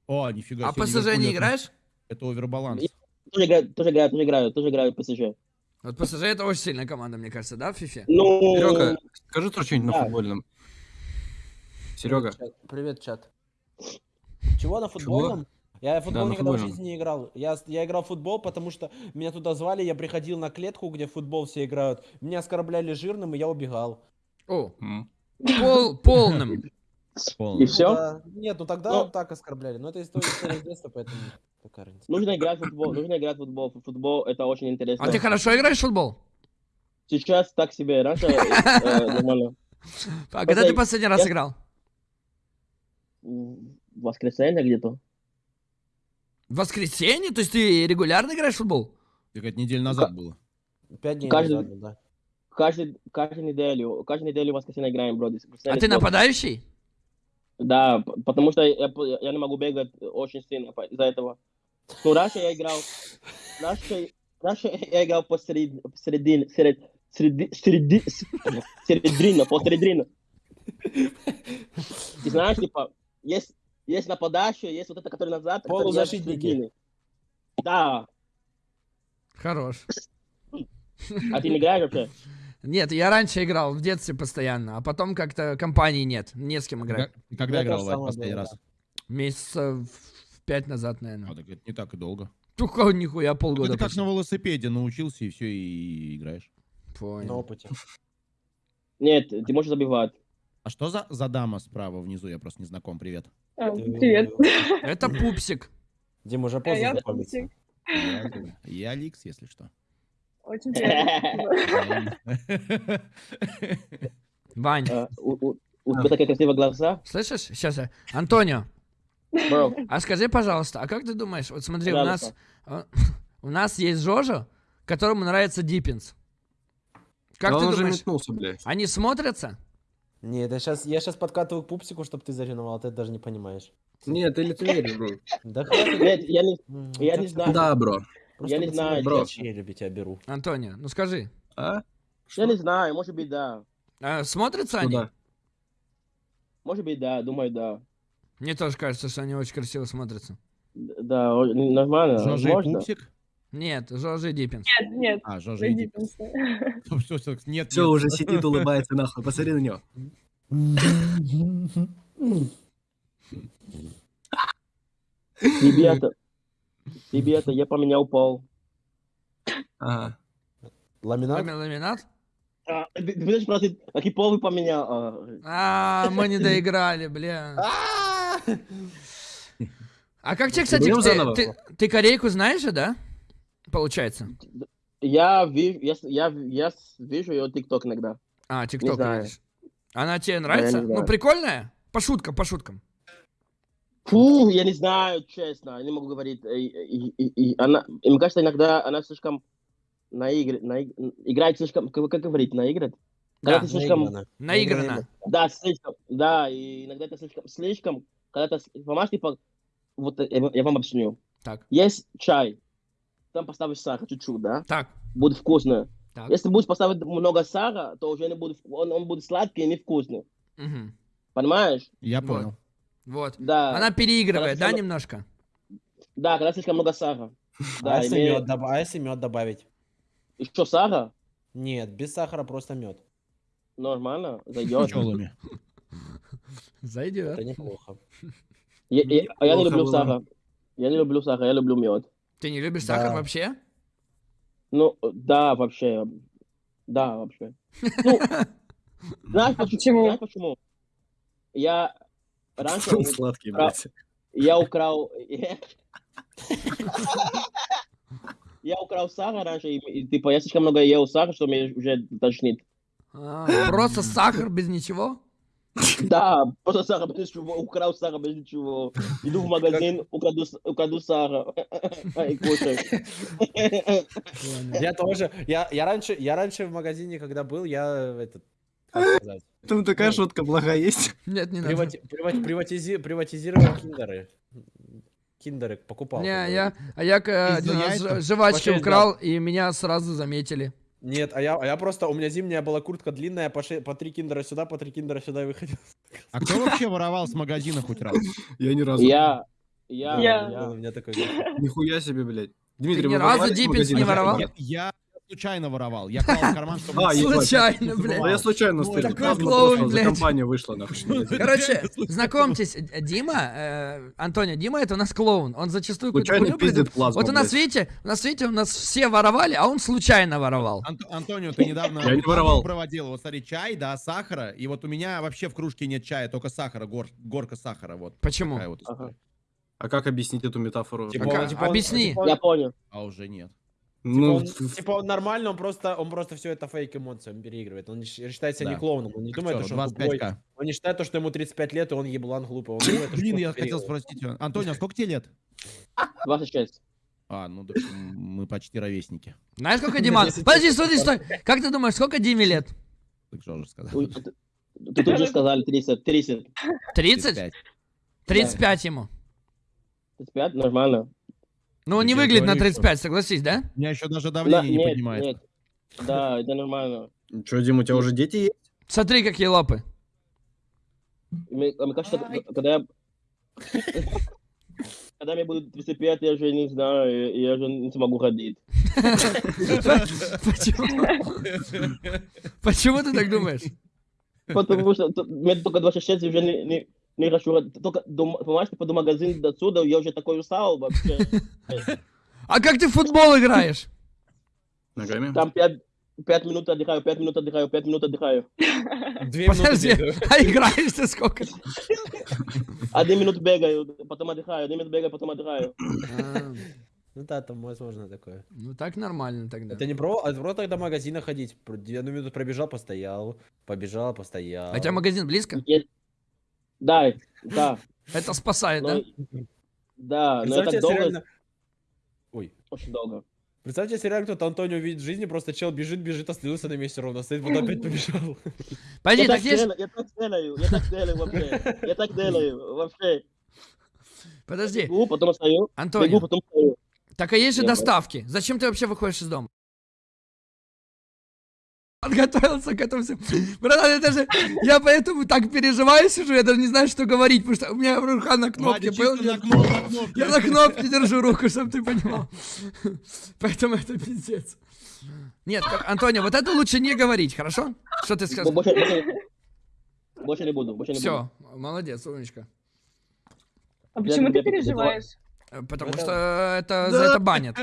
[SPEAKER 6] О, нифига
[SPEAKER 1] А
[SPEAKER 6] себе.
[SPEAKER 1] ПСЖ
[SPEAKER 6] Ливерпуль
[SPEAKER 1] не играешь?
[SPEAKER 6] Это овербаланс.
[SPEAKER 3] Тоже играю, тоже играю, тоже играю, тоже играю в ПСЖ.
[SPEAKER 1] Вот ПСЖ это очень сильная команда, мне кажется, да, в фифе?
[SPEAKER 3] Ну,
[SPEAKER 4] Серега, скажи тоже что-нибудь на
[SPEAKER 3] Да.
[SPEAKER 4] футбольном. Серега.
[SPEAKER 2] Привет, чат. Чего на футбольном? Я в футбол
[SPEAKER 4] на
[SPEAKER 2] никогда в
[SPEAKER 4] футбольном.
[SPEAKER 2] жизни не играл. Я, я играл в футбол, потому что меня туда звали, я приходил на клетку, где в футбол все играют. Меня оскорбляли жирным, и я убегал.
[SPEAKER 1] О, пол, полным.
[SPEAKER 3] и
[SPEAKER 6] Полный.
[SPEAKER 3] все?
[SPEAKER 2] Ну да. Нет, ну тогда
[SPEAKER 3] Ну.
[SPEAKER 2] так оскорбляли. Но это история, история с детства, поэтому какая разница.
[SPEAKER 3] Нужно играть в футбол, нужно играть в футбол. Футбол это очень интересно.
[SPEAKER 1] А ты хорошо играешь в футбол?
[SPEAKER 3] Сейчас так себе, раньше э, нормально.
[SPEAKER 1] А когда ты последний раз играл?
[SPEAKER 3] В воскресенье где-то.
[SPEAKER 1] В воскресенье? То есть ты регулярно играешь в футбол?
[SPEAKER 6] Так это неделю назад было.
[SPEAKER 2] Пять дней
[SPEAKER 3] Каждый-
[SPEAKER 2] назад, да.
[SPEAKER 3] Каждый, каждую неделю, каждую неделю в воскресенье играем, бро.
[SPEAKER 1] А ты нападающий?
[SPEAKER 3] Да, потому что я, я не могу бегать очень сильно из-за этого. Ну, раньше я играл, раньше, раньше я играл посеред, посередине, серед, среди, среди, середина, посередине. Ты знаешь, типа, есть, есть нападающий, есть вот это, который назад,
[SPEAKER 2] Полузащитники.
[SPEAKER 3] посередине. Да,
[SPEAKER 1] Хорош.
[SPEAKER 3] а ты не играешь вообще?
[SPEAKER 1] Нет, я раньше играл в детстве постоянно, а потом как-то компании нет, не с кем играть.
[SPEAKER 6] Когда, когда
[SPEAKER 2] Я
[SPEAKER 6] играл
[SPEAKER 2] самое
[SPEAKER 6] последний раз?
[SPEAKER 1] Месяцев пять назад,
[SPEAKER 6] А,
[SPEAKER 1] наверное.
[SPEAKER 6] так это не так и долго.
[SPEAKER 1] Только нихуя
[SPEAKER 6] Так
[SPEAKER 1] полгода
[SPEAKER 6] это как на велосипеде научился и все, и играешь.
[SPEAKER 2] На
[SPEAKER 1] Понял.
[SPEAKER 2] опыте.
[SPEAKER 3] Нет, ты можешь забивать.
[SPEAKER 6] А что за, за дама справа внизу? Я просто не знаком. Привет.
[SPEAKER 5] А, Привет.
[SPEAKER 1] Это пупсик.
[SPEAKER 2] Дим, уже
[SPEAKER 5] Э,
[SPEAKER 2] поздно
[SPEAKER 5] Я
[SPEAKER 2] знакомиться.
[SPEAKER 5] Пупсик.
[SPEAKER 6] Я, я Ликс, если что.
[SPEAKER 5] Очень приятно.
[SPEAKER 1] Вань,
[SPEAKER 3] А, У у- у тебя такие красивые глаза.
[SPEAKER 1] слышишь? Сейчас я. Антонио, А скажи, пожалуйста, а как ты думаешь, вот смотри, у нас, а, у нас есть Жожа, которому нравится Диппинс. Как ты
[SPEAKER 4] он
[SPEAKER 1] думаешь,
[SPEAKER 4] метнулся, блядь.
[SPEAKER 1] они смотрятся?
[SPEAKER 2] Нет, я сейчас, я сейчас подкатываю к пупсику, чтобы ты заревновал, ты это даже не понимаешь.
[SPEAKER 4] Нет, ты лицемеришь, бро.
[SPEAKER 2] Да хватит.
[SPEAKER 3] Нет, я не, я
[SPEAKER 2] ты-
[SPEAKER 3] знаю.
[SPEAKER 4] Да, бро.
[SPEAKER 3] Я не знаю,
[SPEAKER 2] бро.
[SPEAKER 4] бро.
[SPEAKER 2] челюби тебя беру.
[SPEAKER 1] Антонио, ну скажи,
[SPEAKER 4] А?
[SPEAKER 3] я не знаю, может быть, да.
[SPEAKER 1] а, смотрятся они?
[SPEAKER 3] Может быть, да, думаю, да.
[SPEAKER 1] Мне тоже кажется, что они очень красиво смотрятся.
[SPEAKER 3] Да, нормально.
[SPEAKER 6] Жожа и
[SPEAKER 3] можно.
[SPEAKER 6] Пупсик?
[SPEAKER 1] Нет, Жожа и Диппинс.
[SPEAKER 5] Нет, нет.
[SPEAKER 6] А, Жожа и
[SPEAKER 5] Зайди,
[SPEAKER 6] Диппинс. Всё, всё, Нет,
[SPEAKER 4] Все, уже сидит, улыбается, нахуй. Посмотри на него.
[SPEAKER 3] Ребята, ребята, я поменял пол.
[SPEAKER 4] Ага.
[SPEAKER 2] Ламинат?
[SPEAKER 1] Лами- Ламинат?
[SPEAKER 3] А, ты, ты будешь спросить, какой пол вы поменял? А,
[SPEAKER 1] А, мы не доиграли, бля.
[SPEAKER 2] А!
[SPEAKER 1] Как тебе, кстати, ты, ты, ты корейку знаешь же, да? Получается.
[SPEAKER 3] я, вижу, я, я, я вижу ее тикток иногда.
[SPEAKER 1] А, ТикТок. Она тебе нравится? ну, прикольная? По шуткам, по шуткам.
[SPEAKER 3] Фу, я не знаю, честно, я не могу говорить. И, и- и- и она, и мне кажется, иногда она слишком наигр, наиг- играет слишком, как, как говорить, наиграет?
[SPEAKER 1] Да,
[SPEAKER 3] слишком,
[SPEAKER 2] Наиграно.
[SPEAKER 1] Наигранно.
[SPEAKER 3] да, слишком, да, и иногда это слишком, слишком, когда ты, понимаешь, типа, вот э, я, я вам объясню.
[SPEAKER 1] Так,
[SPEAKER 3] Есть чай, там поставишь сахар чуть-чуть, да,
[SPEAKER 1] так,
[SPEAKER 3] будет вкусно.
[SPEAKER 1] так.
[SPEAKER 3] Если будешь поставить много сахара, то уже не будет, он, он будет сладкий и невкусный.
[SPEAKER 1] Мгм.
[SPEAKER 3] Понимаешь?
[SPEAKER 6] Я понял.
[SPEAKER 1] Вот.
[SPEAKER 3] Да.
[SPEAKER 1] Она переигрывает, да,
[SPEAKER 3] Хорошо.
[SPEAKER 1] немножко?
[SPEAKER 3] Да, когда слишком много сахара.
[SPEAKER 2] А
[SPEAKER 3] Да,
[SPEAKER 2] если
[SPEAKER 3] имеет-
[SPEAKER 2] мед добав- а если мед добавить?
[SPEAKER 3] Еще сахар?
[SPEAKER 2] Нет, без сахара просто мед.
[SPEAKER 3] Нормально, зайдет.
[SPEAKER 6] Пчелами.
[SPEAKER 1] Зайдет.
[SPEAKER 2] Это неплохо.
[SPEAKER 3] Я, я- а я не люблю
[SPEAKER 4] было.
[SPEAKER 3] сахар. Я не люблю сахар, я люблю мед.
[SPEAKER 1] Ты не любишь
[SPEAKER 2] Да.
[SPEAKER 1] сахар вообще?
[SPEAKER 3] Ну, да, вообще. Да, вообще. Ну, знаешь почему?
[SPEAKER 5] почему?
[SPEAKER 3] Знаешь почему? Я раньше
[SPEAKER 4] сладкий, блядь.
[SPEAKER 3] я украл... Я украл сахар раньше, и, типа, я слишком много ел сахара, что мне уже тошнит.
[SPEAKER 1] А, просто сахар без ничего?
[SPEAKER 3] Да, просто сахар без ничего, украл сахар без ничего. Иду в магазин, украду, украду сахар. И кушаю.
[SPEAKER 2] Я тоже. Я, я, раньше, я раньше в магазине, когда был, я этот.
[SPEAKER 4] Там такая
[SPEAKER 2] Ну.
[SPEAKER 4] шутка благая есть.
[SPEAKER 1] Нет, не надо.
[SPEAKER 2] привати- привати- приватизи- приватизировал киндеры. Киндеры покупал.
[SPEAKER 1] Не, я, а я э, жвачки украл, и меня сразу заметили.
[SPEAKER 2] Нет, а я, а я просто, у меня зимняя была куртка длинная, по, ше- по три киндера сюда, по три киндера сюда и выходил.
[SPEAKER 6] А кто вообще воровал с магазина хоть раз?
[SPEAKER 4] Я ни разу.
[SPEAKER 3] Я, я,
[SPEAKER 5] Я.
[SPEAKER 2] У
[SPEAKER 3] я.
[SPEAKER 2] меня такой.
[SPEAKER 4] Нихуя себе, блядь. Дмитрий,
[SPEAKER 1] ни
[SPEAKER 4] вы
[SPEAKER 1] разу Диппинс не воровал?
[SPEAKER 6] Я случайно воровал. Я клал в карман, чтобы...
[SPEAKER 4] А.
[SPEAKER 1] Случайно,
[SPEAKER 4] Да
[SPEAKER 1] блядь.
[SPEAKER 4] я случайно
[SPEAKER 6] Ну,
[SPEAKER 4] стырил.
[SPEAKER 1] такой клоун, блядь.
[SPEAKER 4] Компания вышла, нахуй.
[SPEAKER 1] Короче, знакомьтесь, э, Дима, э, Антонио, Дима это у нас клоун. Он зачастую какую-то
[SPEAKER 4] пиздит плазму,
[SPEAKER 1] Вот у нас, видите, у нас, видите, у нас все воровали, а он случайно воровал.
[SPEAKER 6] Ант- Антонио, ты недавно
[SPEAKER 4] Я не воровал.
[SPEAKER 6] проводил. Вот смотри, чай, да, сахара. И вот у меня вообще в кружке нет чая, только сахара, гор- горка сахара. Вот.
[SPEAKER 1] Почему?
[SPEAKER 4] А как объяснить эту метафору?
[SPEAKER 2] Типа, типа он-
[SPEAKER 1] объясни.
[SPEAKER 2] типа
[SPEAKER 3] Я понял.
[SPEAKER 6] А уже нет.
[SPEAKER 2] Типа,
[SPEAKER 4] Ну,
[SPEAKER 2] он, типа он нормально, он просто, он просто все это фейк эмоций, он переигрывает. Он считает себя
[SPEAKER 6] Да.
[SPEAKER 2] не клоуном, он не думает,
[SPEAKER 6] Актер,
[SPEAKER 2] что он тупой.
[SPEAKER 6] 25к.
[SPEAKER 2] Он не считает, то, что ему 35 лет, и он еблан глупый. Он думает,
[SPEAKER 6] Блин, я хотел спросить тебя. Антонио, а сколько тебе лет?
[SPEAKER 3] 26.
[SPEAKER 6] А, ну так мы почти ровесники.
[SPEAKER 1] Знаешь, сколько Дима? Подожди, стой, стой. Как ты думаешь, сколько Диме лет?
[SPEAKER 6] Так что же сказал.
[SPEAKER 3] Тут же сказали 30. 30.
[SPEAKER 1] 30?
[SPEAKER 6] 35.
[SPEAKER 1] 35 ему.
[SPEAKER 3] 35? Нормально.
[SPEAKER 1] Ну, он не выглядит на
[SPEAKER 6] говорю, что-
[SPEAKER 1] 35, согласись, да?
[SPEAKER 6] У меня еще даже
[SPEAKER 3] Да,
[SPEAKER 6] давление не
[SPEAKER 3] нет,
[SPEAKER 6] поднимается.
[SPEAKER 3] нет. Да, это нормально.
[SPEAKER 4] Че, Дим, у тебя уже дети есть?
[SPEAKER 1] Смотри, какие лапы.
[SPEAKER 3] Мне, а мне кажется, когда я... Когда мне будет 35, я уже не знаю, я уже не смогу ходить.
[SPEAKER 1] Почему? Почему ты так думаешь?
[SPEAKER 3] Потому что мне только 26, я уже не, не, не хочу. Только, до, понимаешь, типа до магазина до отсюда, я уже такой устал вообще.
[SPEAKER 1] А как ты в футбол играешь?
[SPEAKER 4] Ногами?
[SPEAKER 3] Там 5, 5 минут отдыхаю, 5 минут отдыхаю, 5 минут отдыхаю.
[SPEAKER 2] Две
[SPEAKER 1] Подожди, а играешь ты сколько?
[SPEAKER 3] Один минут бегаю, потом отдыхаю, один минут бегаю, потом отдыхаю.
[SPEAKER 1] А,
[SPEAKER 2] Ну да, там возможно такое.
[SPEAKER 1] Ну так нормально тогда.
[SPEAKER 2] Это не про, а про тогда магазина ходить. Одну минуту пробежал, постоял, побежал, постоял.
[SPEAKER 1] А у тебя магазин близко?
[SPEAKER 3] Я- Да, да,
[SPEAKER 1] Это спасает, да?
[SPEAKER 3] но... Да, но это долго,
[SPEAKER 2] реально... Ой.
[SPEAKER 3] очень долго.
[SPEAKER 2] Представьте, если реально кто-то Антонио видит в жизни, просто чел бежит, бежит, остановился на месте ровно, стоит, потом опять побежал.
[SPEAKER 1] Подожди,
[SPEAKER 3] Я
[SPEAKER 1] так
[SPEAKER 3] делаю, я так делаю, я так делаю вообще. Я так делаю вообще.
[SPEAKER 1] Подожди,
[SPEAKER 3] Бегу, потом стою, бегу,
[SPEAKER 1] Антонио,
[SPEAKER 3] потом стою.
[SPEAKER 1] так а есть же доставки. Зачем ты вообще выходишь из дома? Подготовился к этому всему. Братан, это же... Я поэтому так переживаю сижу, я даже не знаю, что говорить, потому что у меня рука на кнопке,
[SPEAKER 6] Вадя
[SPEAKER 1] Я-
[SPEAKER 6] на кнопку, на кнопку.
[SPEAKER 1] Я на кнопке держу руку, чтобы ты понимал. Поэтому это пиздец. Нет, Антонио, вот это лучше не говорить, хорошо? Что ты сказал?
[SPEAKER 3] Больше, больше, больше не буду, больше не буду.
[SPEAKER 1] Все, молодец, умничка.
[SPEAKER 5] А почему ты
[SPEAKER 3] тебя
[SPEAKER 5] переживаешь?
[SPEAKER 1] Э, Потому
[SPEAKER 2] Это-
[SPEAKER 1] что это за это банят.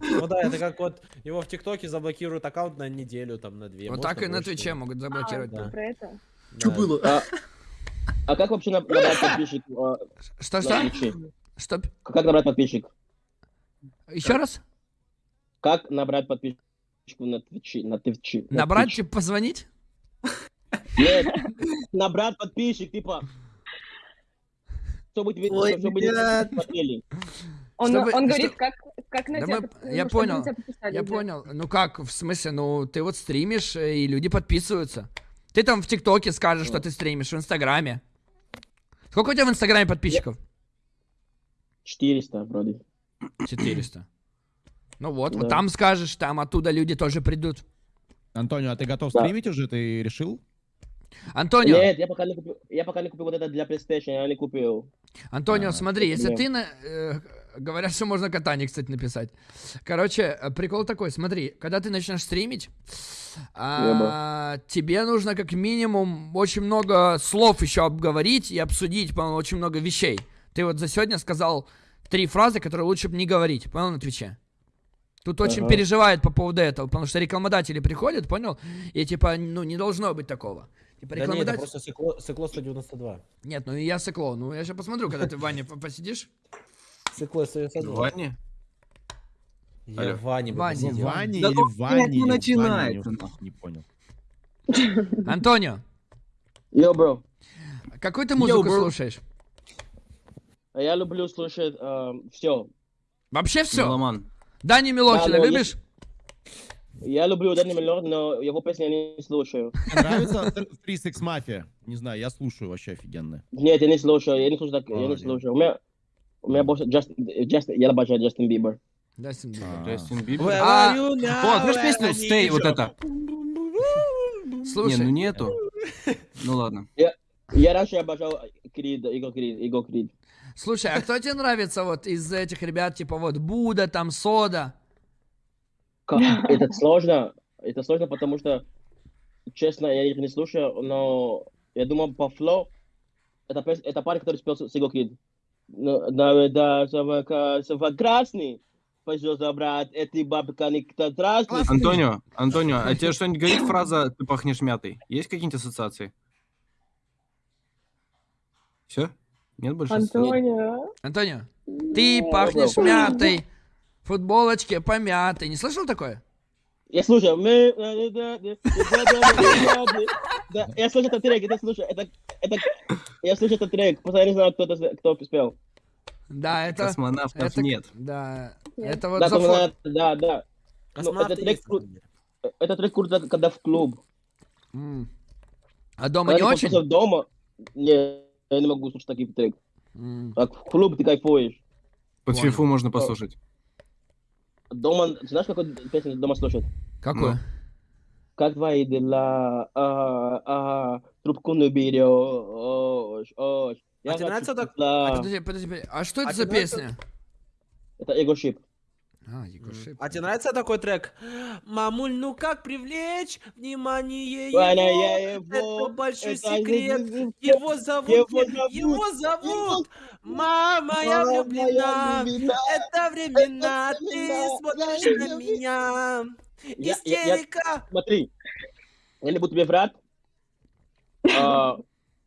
[SPEAKER 2] Ну да, это как вот его в ТикТоке заблокируют аккаунт на неделю, там, на две.
[SPEAKER 1] Вот так и на. Твиче могут заблокировать.
[SPEAKER 2] да.
[SPEAKER 5] Про это?
[SPEAKER 2] Да.
[SPEAKER 3] А, а как вообще наб- набрать подписчик а,
[SPEAKER 1] Что, что? Что?
[SPEAKER 3] Как набрать подписчик?
[SPEAKER 1] Еще раз?
[SPEAKER 3] Как набрать подписчик на Твиче? На Твиче? на
[SPEAKER 1] Набрать, типа, позвонить?
[SPEAKER 3] Нет, набрать подписчик, типа. Чтобы тебе
[SPEAKER 4] Ой,
[SPEAKER 3] чтобы не смотрели.
[SPEAKER 5] Он,
[SPEAKER 1] Чтобы-
[SPEAKER 5] он
[SPEAKER 1] что-
[SPEAKER 5] говорит, как, как на
[SPEAKER 1] Да
[SPEAKER 5] тебя
[SPEAKER 1] мы- я
[SPEAKER 5] ну, на
[SPEAKER 1] понял,
[SPEAKER 5] тебя
[SPEAKER 1] Я
[SPEAKER 5] да.
[SPEAKER 1] понял. Ну как, в смысле, ну ты вот стримишь, э, и люди подписываются. Ты там в ТикТоке скажешь, что ты стримишь, в Инстаграме. Сколько у тебя в Инстаграме подписчиков?
[SPEAKER 3] 400 вроде.
[SPEAKER 1] 400. Ну вот, вот
[SPEAKER 3] Да.
[SPEAKER 1] там скажешь, там оттуда люди тоже придут.
[SPEAKER 6] Антонио, а ты готов
[SPEAKER 3] Да.
[SPEAKER 6] стримить уже? Ты решил?
[SPEAKER 1] Антонио,
[SPEAKER 3] Нет, я пока не купил. Я пока не купил вот это для PlayStation, я не купил.
[SPEAKER 1] Антонио,
[SPEAKER 6] А,
[SPEAKER 1] смотри, если ты на... э, говорят, что можно катание, кстати, написать. Короче, э, прикол такой, смотри, когда ты начнешь стримить, а, тебе нужно как минимум очень много слов еще обговорить и обсудить, по очень много вещей. Ты вот за сегодня сказал три фразы, которые лучше бы не говорить, понял, на Твиче? Тут очень
[SPEAKER 3] Ага.
[SPEAKER 1] переживают по поводу этого, потому что рекламодатели приходят, понял? И типа, ну, не должно быть такого. Типа,
[SPEAKER 2] Да нет, это
[SPEAKER 1] рекламодатель...
[SPEAKER 2] просто сыкло, сыкло 192.
[SPEAKER 1] Нет, ну и я сыкло. Ну, я сейчас посмотрю, когда ты в ване по- посидишь.
[SPEAKER 2] Сыкло 192.
[SPEAKER 4] Ваня?
[SPEAKER 2] Я
[SPEAKER 4] Алло.
[SPEAKER 1] Ваня.
[SPEAKER 6] Ну,
[SPEAKER 2] посидел.
[SPEAKER 6] Ваня
[SPEAKER 4] Да
[SPEAKER 6] или Ваня?
[SPEAKER 4] ну
[SPEAKER 6] Ваня,
[SPEAKER 4] начинается,
[SPEAKER 6] не- понял.
[SPEAKER 1] Антонио,
[SPEAKER 3] Йо, бро.
[SPEAKER 1] какую ты музыку
[SPEAKER 4] бро.
[SPEAKER 1] слушаешь?
[SPEAKER 3] А Я люблю слушать все.
[SPEAKER 1] Вообще все?
[SPEAKER 4] Меломан.
[SPEAKER 1] Дани Милохина
[SPEAKER 3] но
[SPEAKER 1] любишь?
[SPEAKER 3] Я люблю Даню Милохина, но его песни я не слушаю.
[SPEAKER 6] Мне нравится Three 6 Mafia? Не знаю, я слушаю вообще офигенно.
[SPEAKER 3] Нет, я не слушаю, я не слушаю так, я не слушаю. У меня, у меня больше Джаст, Джаст, я обожаю Джастин Бибер.
[SPEAKER 1] Дастин Бибер.
[SPEAKER 6] А.
[SPEAKER 4] Джастин Бибер.
[SPEAKER 1] А?
[SPEAKER 4] О, знаешь песню Stay, вот это?
[SPEAKER 1] Слушай,
[SPEAKER 4] Не, ну нету. Ну ладно.
[SPEAKER 3] Я раньше обожал Крид, Игорь Крид, Игорь Крид.
[SPEAKER 1] слушай, а кто тебе нравится вот из этих ребят, типа вот Буда, там Сода?
[SPEAKER 3] Это сложно, это сложно, потому что, честно, я их не слушаю, но я думаю, по флоу, это, это парень, который спел с Игорь Крид. Ну, красный, пойдет забрать, эти бабка никто красный.
[SPEAKER 4] Антонио, Антонио, а тебе что-нибудь говорит фраза «ты пахнешь мятой»? Есть какие-нибудь ассоциации? Все? Нет больше?
[SPEAKER 5] Антонио.
[SPEAKER 1] Антонио, ты пахнешь мятой, футболочки помятой. Не слышал такое?
[SPEAKER 3] Я слушаю. Да. Я слушаю этот трек, это слушаю. Это, это, я слушаю этот трек, просто я не знаю, кто, это, кто спел.
[SPEAKER 1] Да, это...
[SPEAKER 4] Космонавтов
[SPEAKER 1] это-
[SPEAKER 4] нет.
[SPEAKER 1] Да,
[SPEAKER 5] Нет.
[SPEAKER 1] это вот
[SPEAKER 3] Да,
[SPEAKER 1] за
[SPEAKER 3] там
[SPEAKER 1] фо-
[SPEAKER 3] надо- да, да.
[SPEAKER 2] Космонавты
[SPEAKER 3] это трек
[SPEAKER 2] есть, на
[SPEAKER 3] кру-
[SPEAKER 2] самом деле.
[SPEAKER 3] Это трек круто, когда в клуб.
[SPEAKER 1] М. А дома не
[SPEAKER 3] Когда ты
[SPEAKER 1] очень?
[SPEAKER 3] дома, не, я не могу слушать такие трек.
[SPEAKER 1] М.
[SPEAKER 3] Как в клуб ты кайфуешь.
[SPEAKER 4] Под фифу можно послушать.
[SPEAKER 3] Дома, знаешь, какую песню дома слушать?
[SPEAKER 1] Какое?
[SPEAKER 3] Как твои дела? А, а, трубку не берешь. ось. Я
[SPEAKER 2] А тебе
[SPEAKER 3] хочу
[SPEAKER 2] нравится так-
[SPEAKER 3] тепла.
[SPEAKER 1] Подожди, подожди, подожди. А что это
[SPEAKER 2] А
[SPEAKER 1] за песня?
[SPEAKER 3] Это эго шип.
[SPEAKER 1] А, Егор Шип.
[SPEAKER 2] А тебе нравится такой трек? Мамуль, ну как привлечь внимание его?
[SPEAKER 3] его,
[SPEAKER 2] Это большой
[SPEAKER 3] это
[SPEAKER 2] секрет. Его зовут,
[SPEAKER 3] Его зовут,
[SPEAKER 2] его зовут. Мама, я влюблена. Это времена, ты смотришь на меня.
[SPEAKER 3] Я- я- я-
[SPEAKER 2] Истерика.
[SPEAKER 3] Смотри, я не буду тебе врать. А,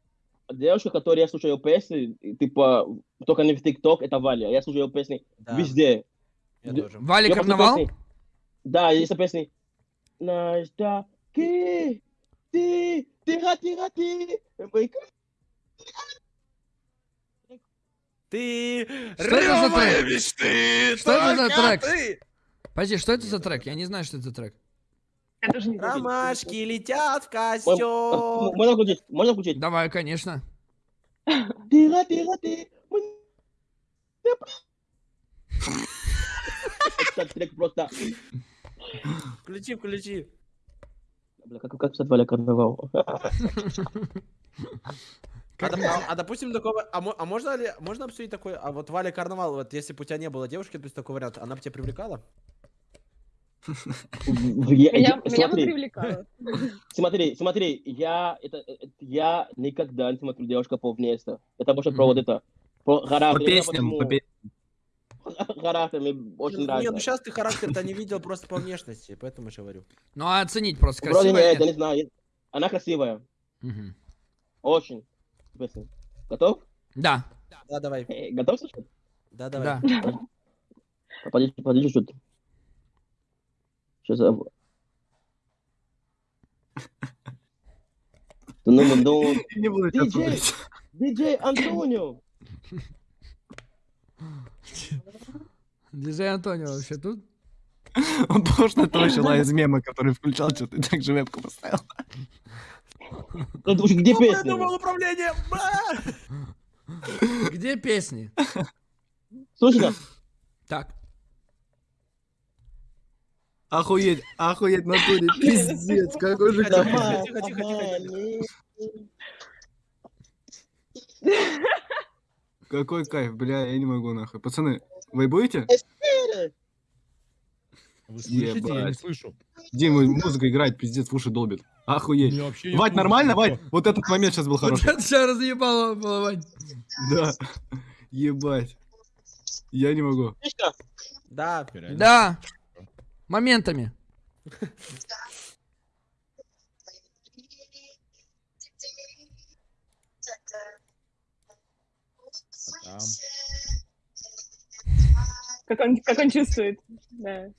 [SPEAKER 3] девушка, которая я слушаю ее песни, типа, только не в ТикТок, это Валя. Я слушаю ее песни
[SPEAKER 2] Да,
[SPEAKER 3] везде.
[SPEAKER 2] я
[SPEAKER 3] Д-
[SPEAKER 2] тоже.
[SPEAKER 1] Вали
[SPEAKER 3] Я
[SPEAKER 1] Карнавал?
[SPEAKER 3] песни- Да, есть песни. Наждаки, ты, тихо, тихо, ты. Ой,
[SPEAKER 2] Ты
[SPEAKER 1] Что это за
[SPEAKER 2] рёвая
[SPEAKER 1] трек?
[SPEAKER 2] мечты,
[SPEAKER 1] Что это за
[SPEAKER 2] только
[SPEAKER 1] трек? Подожди, что это за трек? Я не знаю, что это за трек.
[SPEAKER 5] Я тоже не знаю.
[SPEAKER 2] Ромашки летят в
[SPEAKER 3] М-
[SPEAKER 2] костер.
[SPEAKER 3] Можно включить? Можно включить?
[SPEAKER 1] Давай, конечно.
[SPEAKER 3] Тихо, тихо, ты. Этот трек просто...
[SPEAKER 2] Включи, включи.
[SPEAKER 3] Бля, как, как писать Валя Карнавал?
[SPEAKER 2] А, а- а допустим, такого, а, а можно ли, можно обсудить такой, а вот Валя Карнавал, вот если бы у тебя не было девушки, то есть такой вариант, она бы тебя привлекала?
[SPEAKER 3] Я-
[SPEAKER 5] Меня, меня бы
[SPEAKER 3] Смотри,
[SPEAKER 5] привлекало.
[SPEAKER 3] смотри, смотри, я, это, это- я никогда не смотрю девушка по внешности. Это больше про вот это. Про
[SPEAKER 4] По
[SPEAKER 3] характер. Я
[SPEAKER 4] песням, по пе-
[SPEAKER 3] Характер мне очень
[SPEAKER 2] Не, ну
[SPEAKER 3] нравится.
[SPEAKER 2] сейчас ты характер-то не видел просто по внешности, поэтому я говорю.
[SPEAKER 1] Ну, а оценить просто
[SPEAKER 3] Вроде
[SPEAKER 1] красиво.
[SPEAKER 3] нет, я не знаю. Она красивая. Очень. Готов?
[SPEAKER 1] Да,
[SPEAKER 2] Да, давай.
[SPEAKER 3] Э, Готов слушать?
[SPEAKER 2] Да, давай.
[SPEAKER 1] да.
[SPEAKER 3] Подожди, подожди чуть. Ну, ну,
[SPEAKER 4] Не буду тебя
[SPEAKER 3] Диджей! диджей Антонио!
[SPEAKER 1] Диджей Антонио вообще тут?
[SPEAKER 4] Он похож на того чела из мема, который включал что-то и так же вебку поставил.
[SPEAKER 3] Ну, слушай, где
[SPEAKER 2] Ну, придумал управление!
[SPEAKER 1] Где песни?
[SPEAKER 3] Слушай,
[SPEAKER 1] Так.
[SPEAKER 4] Охуеть, охуеть, натуре, пиздец, какой же
[SPEAKER 2] Тихо,
[SPEAKER 3] давай,
[SPEAKER 2] тихо, тихо, тихо,
[SPEAKER 3] давай,
[SPEAKER 2] тихо.
[SPEAKER 3] не-
[SPEAKER 4] Какой кайф, бля, я не могу нахуй. Пацаны, вы будете?
[SPEAKER 6] Вы слышите? Я не
[SPEAKER 4] Ебать.
[SPEAKER 6] слышу.
[SPEAKER 4] Дима, музыка играет, пиздец, в уши долбит. Охуеть.
[SPEAKER 6] Не
[SPEAKER 4] Вать, нормально, Вать? Вот этот момент сейчас был
[SPEAKER 1] Вот
[SPEAKER 4] хороший.
[SPEAKER 1] это сейчас разъебало было, Вань.
[SPEAKER 4] Да. Ебать. Я не могу.
[SPEAKER 2] Да.
[SPEAKER 1] Да. Моментами.
[SPEAKER 6] Там?
[SPEAKER 5] Как он, как он чувствует. Да.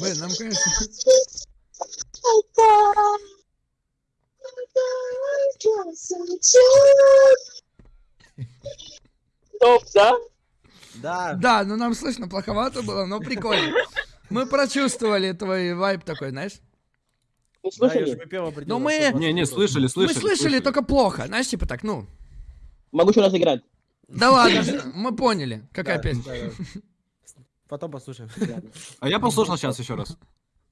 [SPEAKER 1] Блин, нам, конечно...
[SPEAKER 3] Топ, да?
[SPEAKER 2] Да.
[SPEAKER 1] Да, ну нам слышно плоховато было, но прикольно. Мы прочувствовали твой вайб такой, знаешь?
[SPEAKER 3] Не
[SPEAKER 2] Да, я
[SPEAKER 3] слышали?
[SPEAKER 2] выпил определенно,
[SPEAKER 1] Но мы-
[SPEAKER 2] 120
[SPEAKER 4] Не, не, слышали, слышали.
[SPEAKER 1] Мы слышали только плохо, знаешь, типа так, ну.
[SPEAKER 3] Могу еще раз играть.
[SPEAKER 1] Да ладно, мы поняли, какая
[SPEAKER 2] Да,
[SPEAKER 1] песня.
[SPEAKER 2] да, да. Потом послушаем.
[SPEAKER 4] А я послушал сейчас еще раз.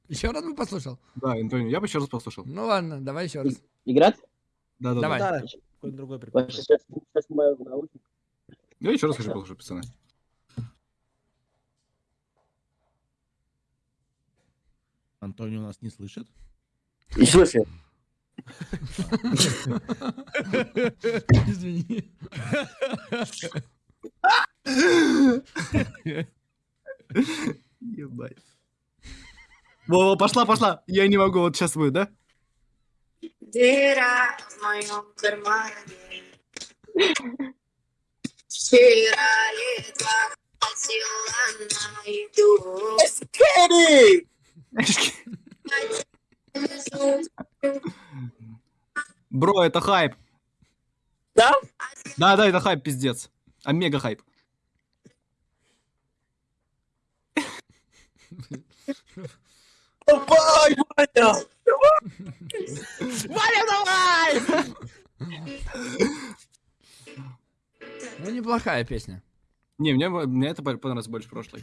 [SPEAKER 1] Еще раз бы послушал.
[SPEAKER 4] Да, Антонио, я бы еще раз послушал.
[SPEAKER 1] Ну ладно, давай еще раз.
[SPEAKER 3] Играть?
[SPEAKER 4] Да, да,
[SPEAKER 1] Давай.
[SPEAKER 4] да.
[SPEAKER 2] Да, какой-то другой прикол.
[SPEAKER 3] Сейчас, сейчас, снимаю наушники.
[SPEAKER 4] Я еще раз хочу послушать, пацаны.
[SPEAKER 6] Антонио нас не слышит?
[SPEAKER 3] И слушай.
[SPEAKER 1] Извини.
[SPEAKER 4] Ебать. Во, пошла, пошла. Я не могу, вот сейчас будет, да?
[SPEAKER 7] Дыра в моем кармане. Вчера едва хватило на еду.
[SPEAKER 4] Бро, это хайп.
[SPEAKER 3] Да?
[SPEAKER 4] Да, да, это хайп, пиздец. Омега хайп.
[SPEAKER 3] Давай, Ваня!
[SPEAKER 1] Ну, неплохая песня.
[SPEAKER 4] Не, мне, мне это понравилось больше прошлой.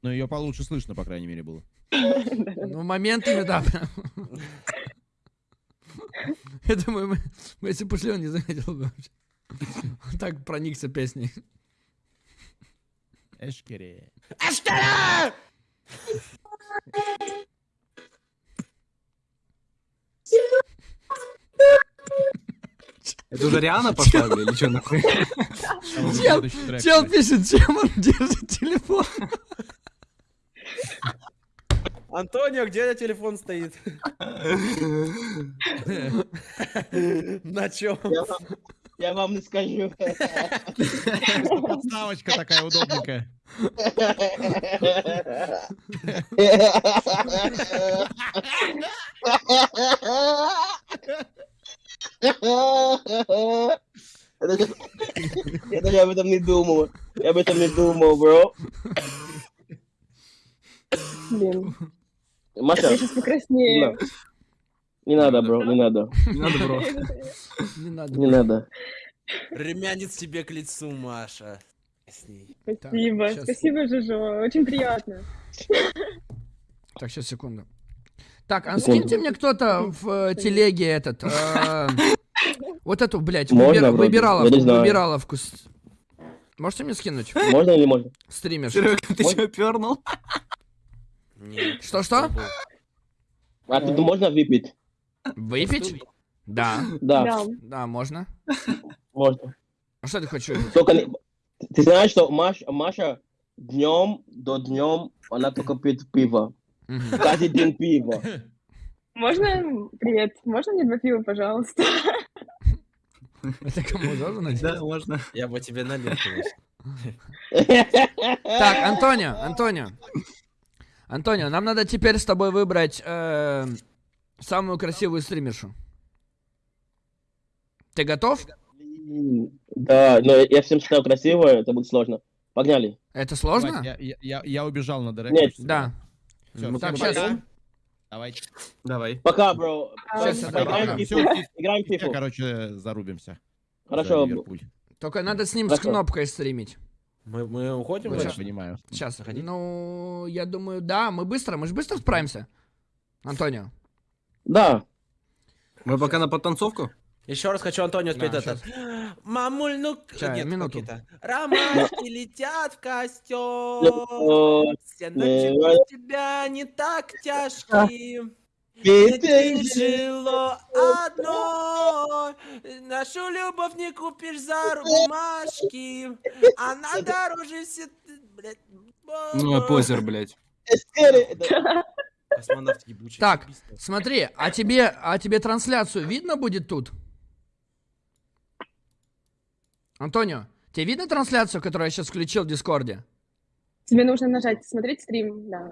[SPEAKER 6] Но ее получше слышно, по крайней мере, было.
[SPEAKER 1] Ну, моментами, да. прям. Я думаю, мы, мы если бы ушли, он не заметил бы вообще. Он так проникся песней.
[SPEAKER 6] Эшкере.
[SPEAKER 4] Это уже Риана пошла или что нахуй?
[SPEAKER 1] Чел, Чел пишет, чем он держит телефон.
[SPEAKER 2] Антонио, где телефон стоит? На чем?
[SPEAKER 3] Я вам, я вам не скажу.
[SPEAKER 6] Подставочка такая удобненькая.
[SPEAKER 3] Я даже, я даже об этом не думал. Я об этом не думал, бро.
[SPEAKER 5] Блин,
[SPEAKER 3] Маша,
[SPEAKER 5] я сейчас покраснею.
[SPEAKER 3] не надо, бро, не надо.
[SPEAKER 4] Не надо, бро.
[SPEAKER 1] Не надо.
[SPEAKER 3] Не надо.
[SPEAKER 2] Румянец тебе к лицу, Маша. С ней.
[SPEAKER 5] Спасибо,
[SPEAKER 1] щас.
[SPEAKER 5] спасибо, Жужо, очень приятно.
[SPEAKER 1] Так, сейчас, секунду. Так, а
[SPEAKER 3] Секунду.
[SPEAKER 1] скиньте мне кто-то в э, телеге этот... э, Вот эту, блядь, выбираловку, Можете мне скинуть?
[SPEAKER 3] Можно или не можно?
[SPEAKER 1] Стример.
[SPEAKER 4] Серега, ты что, пернул?
[SPEAKER 2] Нет.
[SPEAKER 1] Что-что?
[SPEAKER 3] А тут можно выпить?
[SPEAKER 1] Выпить? Да,
[SPEAKER 3] Да,
[SPEAKER 5] Да.
[SPEAKER 1] можно.
[SPEAKER 3] можно.
[SPEAKER 1] А что ты хочешь?
[SPEAKER 3] Только ты знаешь, что Маш- Маша днем до днем она только пьет пиво. Каждый день пиво.
[SPEAKER 5] Можно, привет, можно мне два пива, пожалуйста?
[SPEAKER 1] Это кому надеть?
[SPEAKER 4] Да, можно.
[SPEAKER 2] Я бы тебе налил.
[SPEAKER 1] Так, Антонио, Антонио. Антонио, нам надо теперь с тобой выбрать э, самую красивую стримершу. Ты готов?
[SPEAKER 3] Да, но я всем считаю красивое, это будет сложно. Погнали.
[SPEAKER 1] Это сложно?
[SPEAKER 6] Я, я- я- я убежал на директ.
[SPEAKER 3] Нет.
[SPEAKER 1] Да.
[SPEAKER 6] Всё,
[SPEAKER 4] Ну,
[SPEAKER 1] Так, сейчас.
[SPEAKER 6] пока. Давайте.
[SPEAKER 4] Давай.
[SPEAKER 3] Пока, бро. Пока. Играем фифу.
[SPEAKER 6] фиф-
[SPEAKER 3] Играем фифу.
[SPEAKER 6] короче, зарубимся. За
[SPEAKER 3] Хорошо.
[SPEAKER 1] Только надо с ним с
[SPEAKER 3] Хорошо.
[SPEAKER 1] кнопкой стримить.
[SPEAKER 2] Мы, мы уходим?
[SPEAKER 1] Ну,
[SPEAKER 6] Я понимаю.
[SPEAKER 1] Сейчас. Ну, я думаю, да, мы быстро, мы же быстро справимся. Антонио.
[SPEAKER 3] Да.
[SPEAKER 4] Мы пока на подтанцовку?
[SPEAKER 2] Еще раз хочу Антонио спеть
[SPEAKER 1] Да,
[SPEAKER 2] этот. Мамуль, ну...
[SPEAKER 1] Ща,
[SPEAKER 2] Нет,
[SPEAKER 1] минуту.
[SPEAKER 2] Ромашки летят в костер. Все ночи без тебя не так тяжкие.
[SPEAKER 3] Ты
[SPEAKER 2] жило одно, нашу любовь не купишь за бумажки, она дороже все... блядь,
[SPEAKER 4] Ну, позер, блядь.
[SPEAKER 2] Космонавт ебучий.
[SPEAKER 1] Так, смотри, а тебе, а тебе трансляцию видно будет тут? Антонио, Тебе видно трансляцию, которую я сейчас включил в Дискорде?
[SPEAKER 5] Тебе нужно нажать «Смотреть стрим», да.
[SPEAKER 1] А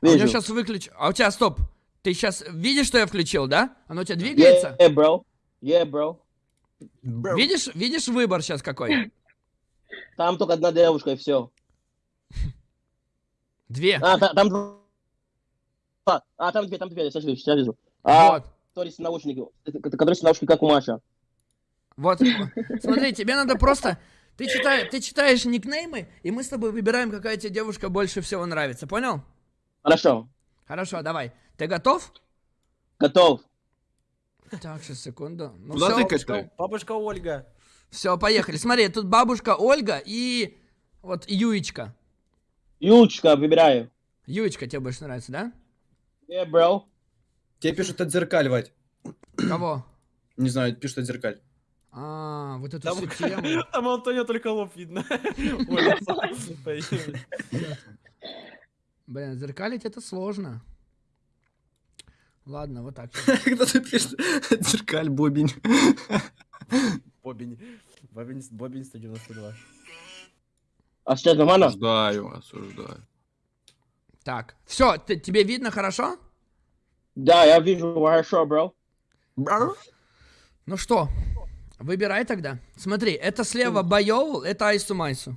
[SPEAKER 1] у меня
[SPEAKER 3] Вижу.
[SPEAKER 1] сейчас выключ... А у тебя, стоп. Ты сейчас видишь, что я включил, да? Оно у тебя двигается?
[SPEAKER 3] Yeah, bro. Yeah, bro.
[SPEAKER 1] Видишь, видишь выбор сейчас какой?
[SPEAKER 3] Там только одна девушка и все.
[SPEAKER 1] Две.
[SPEAKER 3] А, та- там два. А, там две, там две, сейчас вижу, сейчас вижу. А,
[SPEAKER 1] Вот.
[SPEAKER 3] который с наушники, который с наушники, как у Маша.
[SPEAKER 1] Вот. Смотри, тебе надо просто... Ты, читай, ты читаешь никнеймы, и мы с тобой выбираем, какая тебе девушка больше всего нравится. Понял?
[SPEAKER 3] Хорошо,
[SPEAKER 1] Хорошо, давай. Ты готов?
[SPEAKER 3] готов.
[SPEAKER 1] Так, сейчас, секунду. Ну
[SPEAKER 4] Куда
[SPEAKER 1] все,
[SPEAKER 4] тыкать-то?
[SPEAKER 2] Бабушка Ольга.
[SPEAKER 1] все, поехали. Смотри, тут бабушка Ольга и вот Юечка.
[SPEAKER 3] Ючка, выбираю.
[SPEAKER 1] Юечка тебе больше нравится, да?
[SPEAKER 3] Yeah, bro.
[SPEAKER 8] Тебе пишут отзеркаливать.
[SPEAKER 1] Кого?
[SPEAKER 8] Не знаю, пишут отзеркаль.
[SPEAKER 1] А, вот эту
[SPEAKER 2] Там,
[SPEAKER 1] всю тему.
[SPEAKER 2] там Антонио только лоб видно.
[SPEAKER 1] Блин, зеркалить это сложно. Ладно, вот так.
[SPEAKER 4] Когда ты пишешь отзеркаль, бобень.
[SPEAKER 2] Бобень. Бобень, Бобень 192.
[SPEAKER 3] А сейчас нормально?
[SPEAKER 4] Осуждаю, осуждаю.
[SPEAKER 1] Так, все, тебе видно хорошо?
[SPEAKER 3] Да, я вижу хорошо, бро.
[SPEAKER 1] Ну что, выбирай тогда. Смотри, это слева Байол, это Айсу Майсу.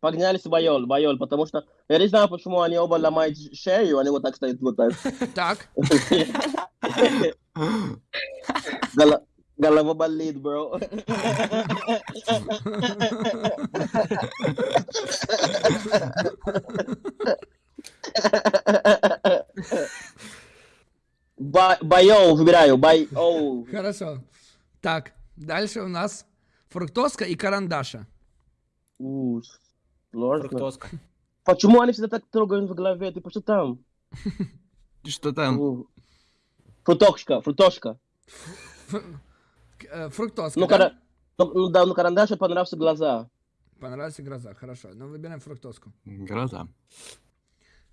[SPEAKER 3] Погнали с Байол, Байол, потому что я не знаю, почему они оба ломают шею, они вот так стоят вот так.
[SPEAKER 1] Так,
[SPEAKER 3] Голо- Голова болит, бро. Ба- Байол выбираю, Байол.
[SPEAKER 1] хорошо. Так, дальше у нас фруктоска и карандаша.
[SPEAKER 3] У, Сложно.
[SPEAKER 2] Фруктоска.
[SPEAKER 3] Почему они всегда так трогают в голове? Ты что там?
[SPEAKER 4] Что там?
[SPEAKER 3] У. Фрутошка, фрутошка.
[SPEAKER 1] Ф- к- э, Фруктоска,
[SPEAKER 3] Ну,
[SPEAKER 1] да?
[SPEAKER 3] ну, ну да, ну карандашу понравился глаза.
[SPEAKER 1] Понравился гроза, хорошо. Ну, выбираем фруктоску.
[SPEAKER 4] Гроза.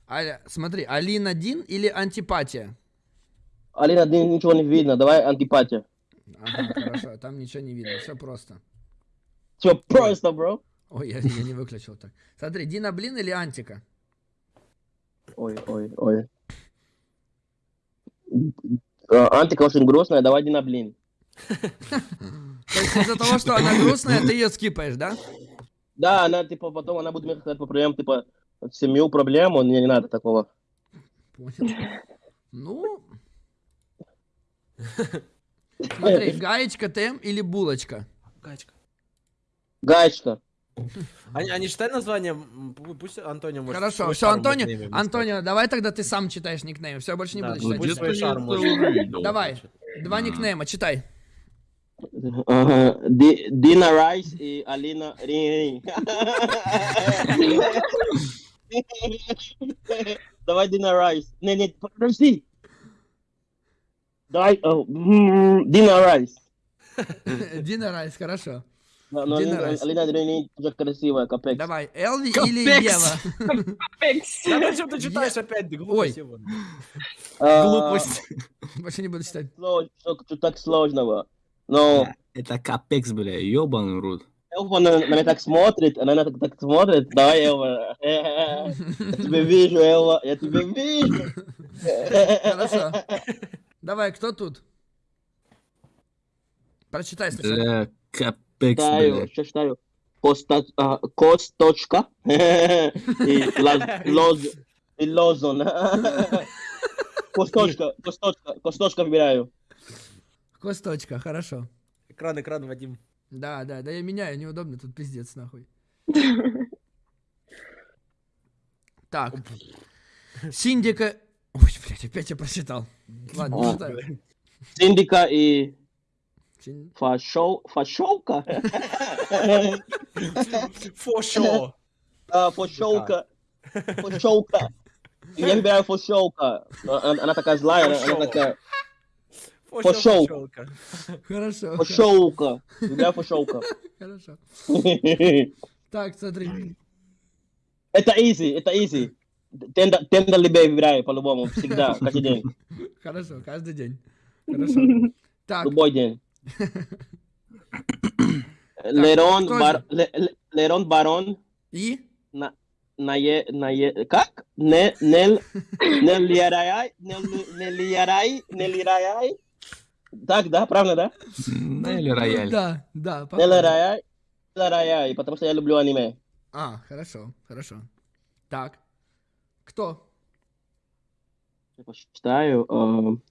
[SPEAKER 1] Аля, смотри, Алина Дин или антипатия?
[SPEAKER 3] Алина, ты ничего не видно, давай антипатия.
[SPEAKER 1] Ага, хорошо, там ничего не видно, все просто.
[SPEAKER 3] Все просто, бро.
[SPEAKER 1] Ой, я, я не выключил так. Смотри, Дина Блин или Антика?
[SPEAKER 3] Ой, ой, ой. А, Антика очень грустная, давай Дина, блин.
[SPEAKER 1] То есть из-за того, что она грустная, ты ее скипаешь, да?
[SPEAKER 3] Да, она, типа, потом она будет мне сказать по проблемам, типа, семью проблему, мне не надо такого.
[SPEAKER 1] Понял. Ну... Смотри, гаечка Тем или булочка?
[SPEAKER 3] Гаечка.
[SPEAKER 2] А, не- а не читай название, пусть Антонио может
[SPEAKER 1] Хорошо, все, Антонио,
[SPEAKER 2] никнеймами
[SPEAKER 1] Антонио, давай тогда ты сам читаешь никнейм, все, больше не
[SPEAKER 2] Да,
[SPEAKER 1] буду
[SPEAKER 2] ну,
[SPEAKER 1] читать.
[SPEAKER 2] пусть свой может.
[SPEAKER 1] Давай, два никнейма, читай.
[SPEAKER 3] Ага. Ди- Дина Райс и Алина Рин. Давай Дина Райс. Не, не, подожди. Давай, о, м, Дина Райс.
[SPEAKER 1] Дина Райс, хорошо.
[SPEAKER 3] Да, но
[SPEAKER 1] Дина
[SPEAKER 3] Алина,
[SPEAKER 1] Райс.
[SPEAKER 3] Алина Рин тоже красивая, капец.
[SPEAKER 1] Давай, Элви
[SPEAKER 4] Капекс.
[SPEAKER 1] или Ева?
[SPEAKER 5] Апекс.
[SPEAKER 2] Да зачем ты читаешь опять?
[SPEAKER 1] Ой.
[SPEAKER 2] глупость.
[SPEAKER 3] А,
[SPEAKER 4] Глупость.
[SPEAKER 1] Больше не буду читать.
[SPEAKER 3] Что что так сложного? Но
[SPEAKER 4] Это капекс, бля, ёбаный рот.
[SPEAKER 3] Элва на, меня так смотрит, она на так, так смотрит. Давай, Элва. Я тебя вижу, Элва, я тебя вижу.
[SPEAKER 1] Хорошо. Давай, кто тут? Прочитай сначала.
[SPEAKER 4] Бля, капекс,
[SPEAKER 3] Читаю,
[SPEAKER 4] бля.
[SPEAKER 3] что читаю? Коста, а, Косточка и лоз и лозон. Косточка, косточка, косточка выбираю.
[SPEAKER 1] Косточка, хорошо.
[SPEAKER 2] Экран, экран, Вадим.
[SPEAKER 1] Да, да, да я меняю, неудобно, тут пиздец нахуй. Так. Синдика... Ой, блядь, опять я прочитал. Ладно, не читаю.
[SPEAKER 3] Синдика и фашоу, фашовка?
[SPEAKER 2] Фошо.
[SPEAKER 3] А, фашовка. Фашовка. Я выбираю фашовка. Она, она такая злая, она, такая Фошо.
[SPEAKER 2] Фошелка.
[SPEAKER 1] Хорошо.
[SPEAKER 3] фашовка. Выбираю фашовка.
[SPEAKER 1] Хорошо. Так, смотри.
[SPEAKER 3] Это easy, это easy. Тендер, тендер либей выбираю по-любому, всегда, каждый день,
[SPEAKER 1] Хорошо, каждый день. Хорошо. Так,
[SPEAKER 3] любой день. Лерон, бар, Лерон Барон,
[SPEAKER 1] И?
[SPEAKER 3] на, на, е, на е, как? Не, нел, Нелиарай, Нел- Нелиарай, Нелиарай. Так, да, правильно, да?
[SPEAKER 4] Рояль.
[SPEAKER 1] Да, да. похоже.
[SPEAKER 3] Нелиарай, Нелиарай, потому что я люблю аниме.
[SPEAKER 1] А, хорошо, хорошо. Так. Кто?
[SPEAKER 3] Я посчитаю. эм,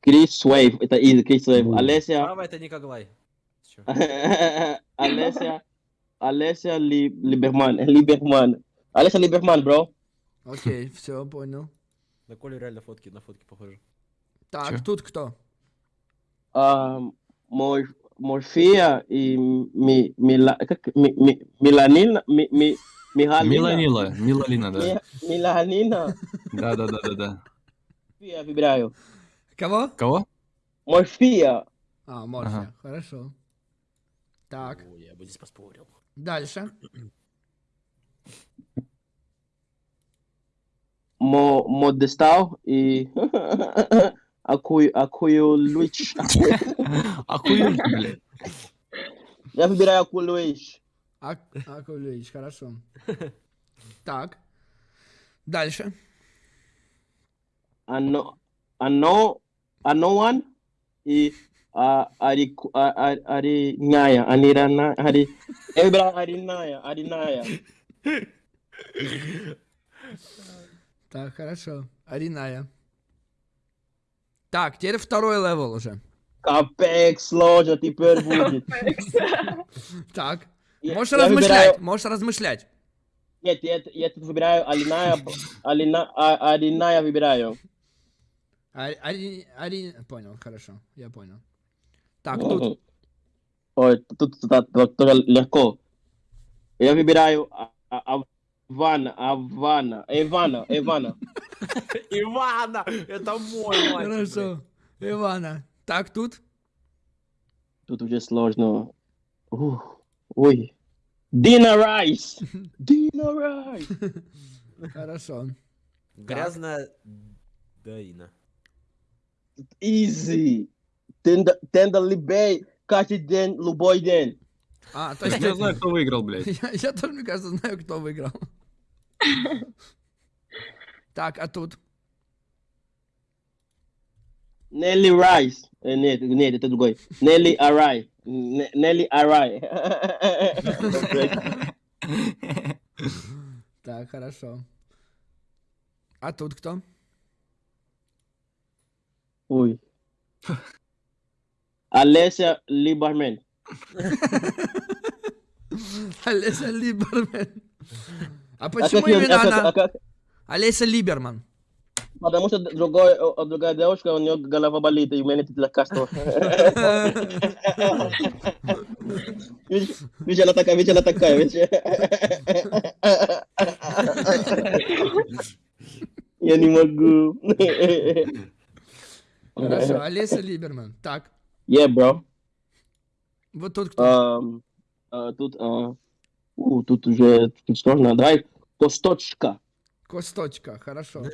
[SPEAKER 3] Крис Суэйв, это из Крис Суэйв. Олеся,
[SPEAKER 2] Мама, это Николай.
[SPEAKER 3] Олеся, Олеся Ли- Либерман, Либерман. Олеся Либерман, бро.
[SPEAKER 1] Окей, все, понял.
[SPEAKER 2] На Колю реально фотки, на фотки похоже.
[SPEAKER 1] Так,
[SPEAKER 4] Чё?
[SPEAKER 1] тут кто?
[SPEAKER 3] Мор- Морфия и ми, Мила, как, ми, ми, Миланина, ми, ми.
[SPEAKER 4] Миланила. Милалина, да.
[SPEAKER 3] Ми- Миланина.
[SPEAKER 4] Да, да, да, да, да.
[SPEAKER 3] Я выбираю.
[SPEAKER 1] Кого?
[SPEAKER 4] Кого?
[SPEAKER 3] Морфия.
[SPEAKER 1] А, Морфия,
[SPEAKER 4] Ага.
[SPEAKER 1] хорошо. Так,
[SPEAKER 2] Ой, я бы здесь поспорил.
[SPEAKER 1] дальше.
[SPEAKER 3] Мо, Модестау и Акую, Акую Луич.
[SPEAKER 4] Охуеть, блядь.
[SPEAKER 3] Я выбираю Акую Луич.
[SPEAKER 1] Ак Акулевич, хорошо. Так. Дальше.
[SPEAKER 3] Ано, Ано, Аноан и а, Арику- а, а, Ариная, Анирана, Ари... Я выбираю Ариная, Ариная.
[SPEAKER 1] Так, хорошо. Ариная. Так, теперь второй левел уже.
[SPEAKER 3] Капек сложно теперь будет.
[SPEAKER 1] Так.
[SPEAKER 3] Я-
[SPEAKER 1] Можешь
[SPEAKER 3] я
[SPEAKER 1] размышлять,
[SPEAKER 3] выбираю-
[SPEAKER 1] можешь размышлять.
[SPEAKER 3] Нет, я, я тут выбираю Алиная, Алина, а, Ариная выбираю.
[SPEAKER 1] Ари, Ари, Ари- Понял, хорошо, я понял. Так, тут.
[SPEAKER 3] Ой, тут, тут, тут тоже легко. Я выбираю А- А- Авана, Авана, Ивана, Ивана.
[SPEAKER 2] Ивана! Это мой мальчик.
[SPEAKER 1] Хорошо. Ивана. Так, тут.
[SPEAKER 3] Тут уже сложно. Ух, Ой. Дина Райс. Дина Райс.
[SPEAKER 1] Хорошо.
[SPEAKER 2] Грязная Даина.
[SPEAKER 3] Easy. Тенда Либей. Каждый день, любой день.
[SPEAKER 1] А, то есть
[SPEAKER 4] Я знаю, кто выиграл, блядь.
[SPEAKER 1] я, я тоже, мне кажется, знаю, кто выиграл. Так, а тут?
[SPEAKER 3] Нелли Райс. Э, Нет, нет, это другой. Нелли Арай. Н- Нелли Арай.
[SPEAKER 1] Так, хорошо. А тут кто?
[SPEAKER 3] Ой. Олеся Либермен.
[SPEAKER 1] Олеся Либерман. А почему именно она?
[SPEAKER 3] а
[SPEAKER 1] Олеся Либерман.
[SPEAKER 3] Потому что другой, другая девушка, у нее голова болит, и у меня нет лекарства. Видишь, она такая, видишь, она такая, видишь. Я не могу.
[SPEAKER 1] Хорошо, Олеся Либерман. Так,
[SPEAKER 3] Yeah, bro.
[SPEAKER 1] вот тут кто?
[SPEAKER 3] А, Тут, а, у, тут уже сложно. Давай, косточка.
[SPEAKER 1] Косточка, хорошо.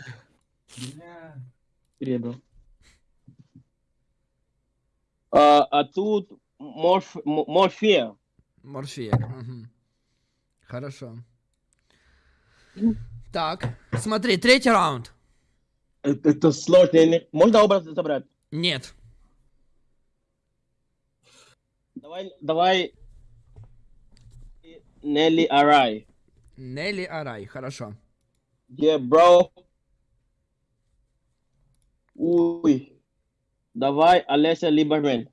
[SPEAKER 3] Привет, bro. А, а тут морф, м- морфия.
[SPEAKER 1] Морфея. мгм. Хорошо. Так, смотри, третий раунд.
[SPEAKER 3] Это, это сложно. Можно образ забрать?
[SPEAKER 1] Нет.
[SPEAKER 3] Давай, давай. Нелли Арай.
[SPEAKER 1] Нелли Арай, хорошо.
[SPEAKER 3] Yeah, bro. Уй. Давай, Олеся Либермен.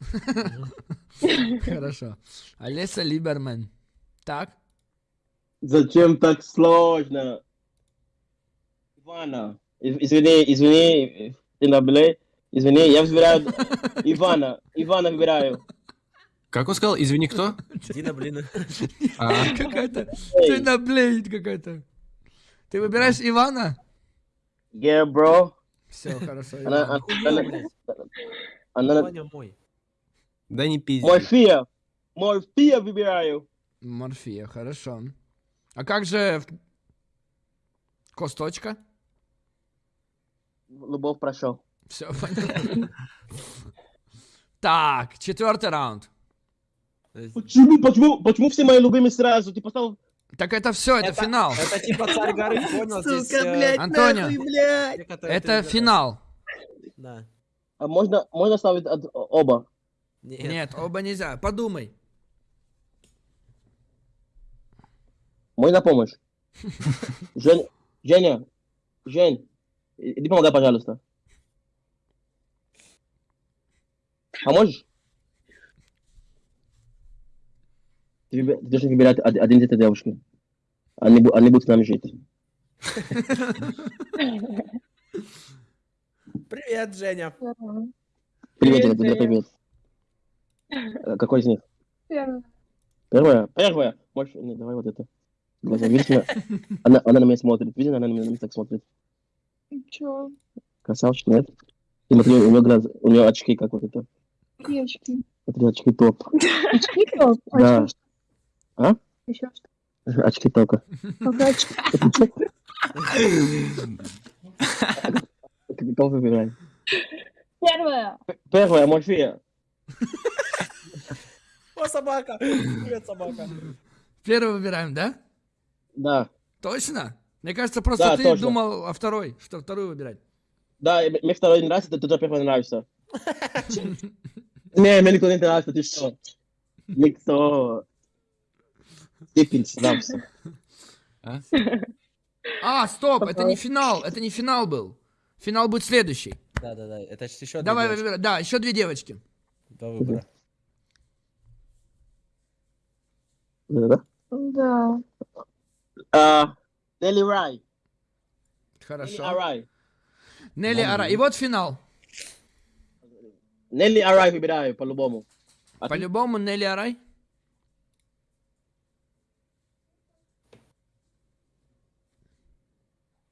[SPEAKER 1] Хорошо. Олеся Либерман. Так,
[SPEAKER 3] Зачем так сложно? Ивана. Из- Извини, извини, Тинабле. Извини, я выбираю Ивана. Ивана выбираю.
[SPEAKER 4] Как он сказал? Извини, кто?
[SPEAKER 2] Дина, блин.
[SPEAKER 4] А,
[SPEAKER 1] какая-то... Ты наблеет какая-то. Ты выбираешь Ивана?
[SPEAKER 3] Yeah, bro.
[SPEAKER 1] Все, хорошо.
[SPEAKER 3] Она, она, она,
[SPEAKER 2] Ваня мой.
[SPEAKER 4] да не пизди.
[SPEAKER 3] Морфия. Морфия выбираю.
[SPEAKER 1] Морфия, хорошо. А как же... Косточка?
[SPEAKER 3] Любовь прошел.
[SPEAKER 1] Все понятно. Так, четвертый раунд.
[SPEAKER 3] Почему, почему, почему все мои любимые сразу? Ты поставил...
[SPEAKER 1] Так это все, это,
[SPEAKER 2] Это-
[SPEAKER 1] финал.
[SPEAKER 2] Это типа царь горы, понял? Здесь, э,
[SPEAKER 1] Антонио,
[SPEAKER 2] некоторые
[SPEAKER 1] это
[SPEAKER 2] ты-
[SPEAKER 1] финал.
[SPEAKER 2] Да.
[SPEAKER 3] А можно, можно ставить от- оба?
[SPEAKER 2] Нет.
[SPEAKER 1] Нет, оба нельзя. Подумай.
[SPEAKER 3] Мой на помощь. Жень, Женя, Жень, иди помогай, пожалуйста. Поможешь? Ты, должен выбирать од- один из этой девушки. Они, они будут с нами жить.
[SPEAKER 2] Привет, Женя.
[SPEAKER 3] Привет,
[SPEAKER 5] Привет,
[SPEAKER 3] Женя. привет. Э, Какой из них?
[SPEAKER 5] Первое.
[SPEAKER 3] Первая? Первая? Можешь... Не, давай вот это. Глаза, видишь меня? Она, она на меня смотрит. Видишь, она на меня, на меня так смотрит.
[SPEAKER 5] Чё?
[SPEAKER 3] Красавчик, нет? И смотри, у нее глаза, у нее очки, как вот это.
[SPEAKER 5] Девочки.
[SPEAKER 3] Смотри, очки топ.
[SPEAKER 5] Очки топ?
[SPEAKER 3] Да. А?
[SPEAKER 5] Еще что?
[SPEAKER 3] Очки только.
[SPEAKER 5] Ага, очки.
[SPEAKER 3] Кого выбираем?
[SPEAKER 5] Первое.
[SPEAKER 3] Первая, Морфея.
[SPEAKER 2] О, собака. Привет, собака.
[SPEAKER 1] Первый выбираем, да?
[SPEAKER 3] Да.
[SPEAKER 1] Точно? Мне кажется, просто
[SPEAKER 3] Да,
[SPEAKER 1] ты
[SPEAKER 3] точно.
[SPEAKER 1] думал о второй, что вторую выбирать.
[SPEAKER 3] Да, мне второй не нравится, ты тоже первый нравится. Не, мне никто не нравится, ты что? Никто. Степень нравится.
[SPEAKER 1] А, стоп, это не финал, это не финал был. Финал будет следующий.
[SPEAKER 2] Да, да, да. Это еще
[SPEAKER 1] Давай,
[SPEAKER 2] две девочки.
[SPEAKER 1] выбирай. Да, еще две девочки.
[SPEAKER 2] Два выбора.
[SPEAKER 3] Да?
[SPEAKER 5] Да.
[SPEAKER 3] А, Нелли Рай. Нелли
[SPEAKER 1] Хорошо.
[SPEAKER 3] Арай.
[SPEAKER 1] Нелли Ара. И вот финал.
[SPEAKER 3] Нелли Арай выбираю, по-любому. А?
[SPEAKER 1] По-любому Нелли Арай.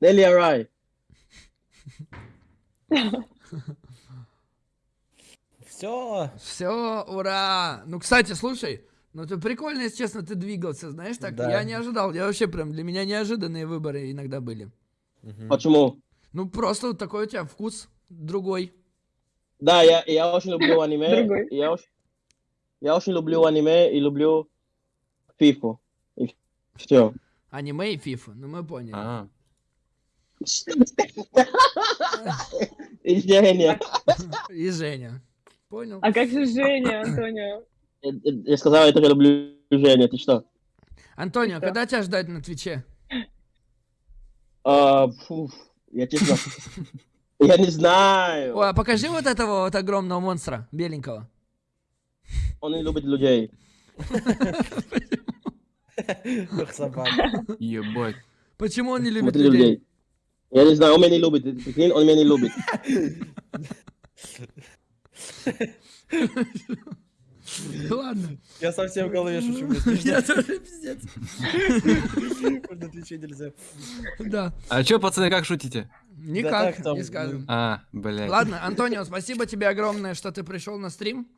[SPEAKER 3] Нелли Арай.
[SPEAKER 2] Все.
[SPEAKER 1] Все, ура! Ну, кстати, слушай, ну ты прикольно, если честно, ты двигался, знаешь, так
[SPEAKER 2] Да.
[SPEAKER 1] я не ожидал. Я вообще прям, для меня неожиданные выборы иногда были.
[SPEAKER 3] Почему?
[SPEAKER 1] Ну, просто вот такой у тебя вкус другой.
[SPEAKER 3] Да, я, я очень люблю аниме. Я очень, я очень люблю аниме и люблю фифу. И все.
[SPEAKER 1] Аниме и фифа, ну мы поняли.
[SPEAKER 4] А,
[SPEAKER 3] И Женя.
[SPEAKER 1] И Женя. Понял?
[SPEAKER 5] А как же Женя, Антонио?
[SPEAKER 3] Я, сказал, я тоже люблю Женя. Ты что?
[SPEAKER 1] Антонио, когда тебя ждать на Твиче?
[SPEAKER 3] А, фу, я честно... Я не знаю.
[SPEAKER 1] Ой, а покажи вот этого вот огромного монстра, беленького.
[SPEAKER 3] Он не любит людей.
[SPEAKER 4] Ебать.
[SPEAKER 1] Почему он не любит людей?
[SPEAKER 3] Я не знаю, он меня не любит. Прикинь, он меня не любит.
[SPEAKER 1] Ладно.
[SPEAKER 2] Я совсем в голове шучу.
[SPEAKER 1] Я тоже пиздец.
[SPEAKER 2] На Твиче нельзя.
[SPEAKER 1] Да.
[SPEAKER 4] А чё, пацаны, как шутите?
[SPEAKER 1] Никак, не скажем.
[SPEAKER 4] А, блядь.
[SPEAKER 1] Ладно, Антонио, спасибо тебе огромное, что ты пришел на стрим.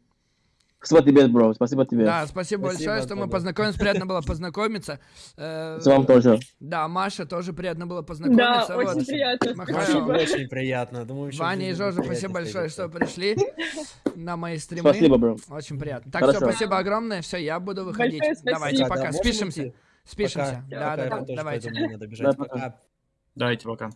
[SPEAKER 3] Спасибо тебе, бро. Спасибо тебе.
[SPEAKER 1] Да, спасибо,
[SPEAKER 2] Спасибо,
[SPEAKER 1] большое, что мы познакомились. Приятно было познакомиться. Э,
[SPEAKER 3] С вами тоже.
[SPEAKER 1] Да, Маша тоже приятно было
[SPEAKER 5] Да,
[SPEAKER 1] познакомиться.
[SPEAKER 5] очень
[SPEAKER 1] Вот.
[SPEAKER 5] приятно. Спасибо.
[SPEAKER 2] очень приятно. Думаю,
[SPEAKER 1] Ваня и Жожа, спасибо большое, что пришли на мои стримы.
[SPEAKER 3] Спасибо, бро.
[SPEAKER 1] Очень приятно. Так, все, спасибо огромное. Все, я буду выходить. Давайте,
[SPEAKER 2] Да,
[SPEAKER 1] пока.
[SPEAKER 2] да,
[SPEAKER 1] Спишемся. Спишемся. Да, да, да. Давайте.
[SPEAKER 2] надо бежать.
[SPEAKER 3] Да.
[SPEAKER 2] Пока.
[SPEAKER 4] Давайте пока.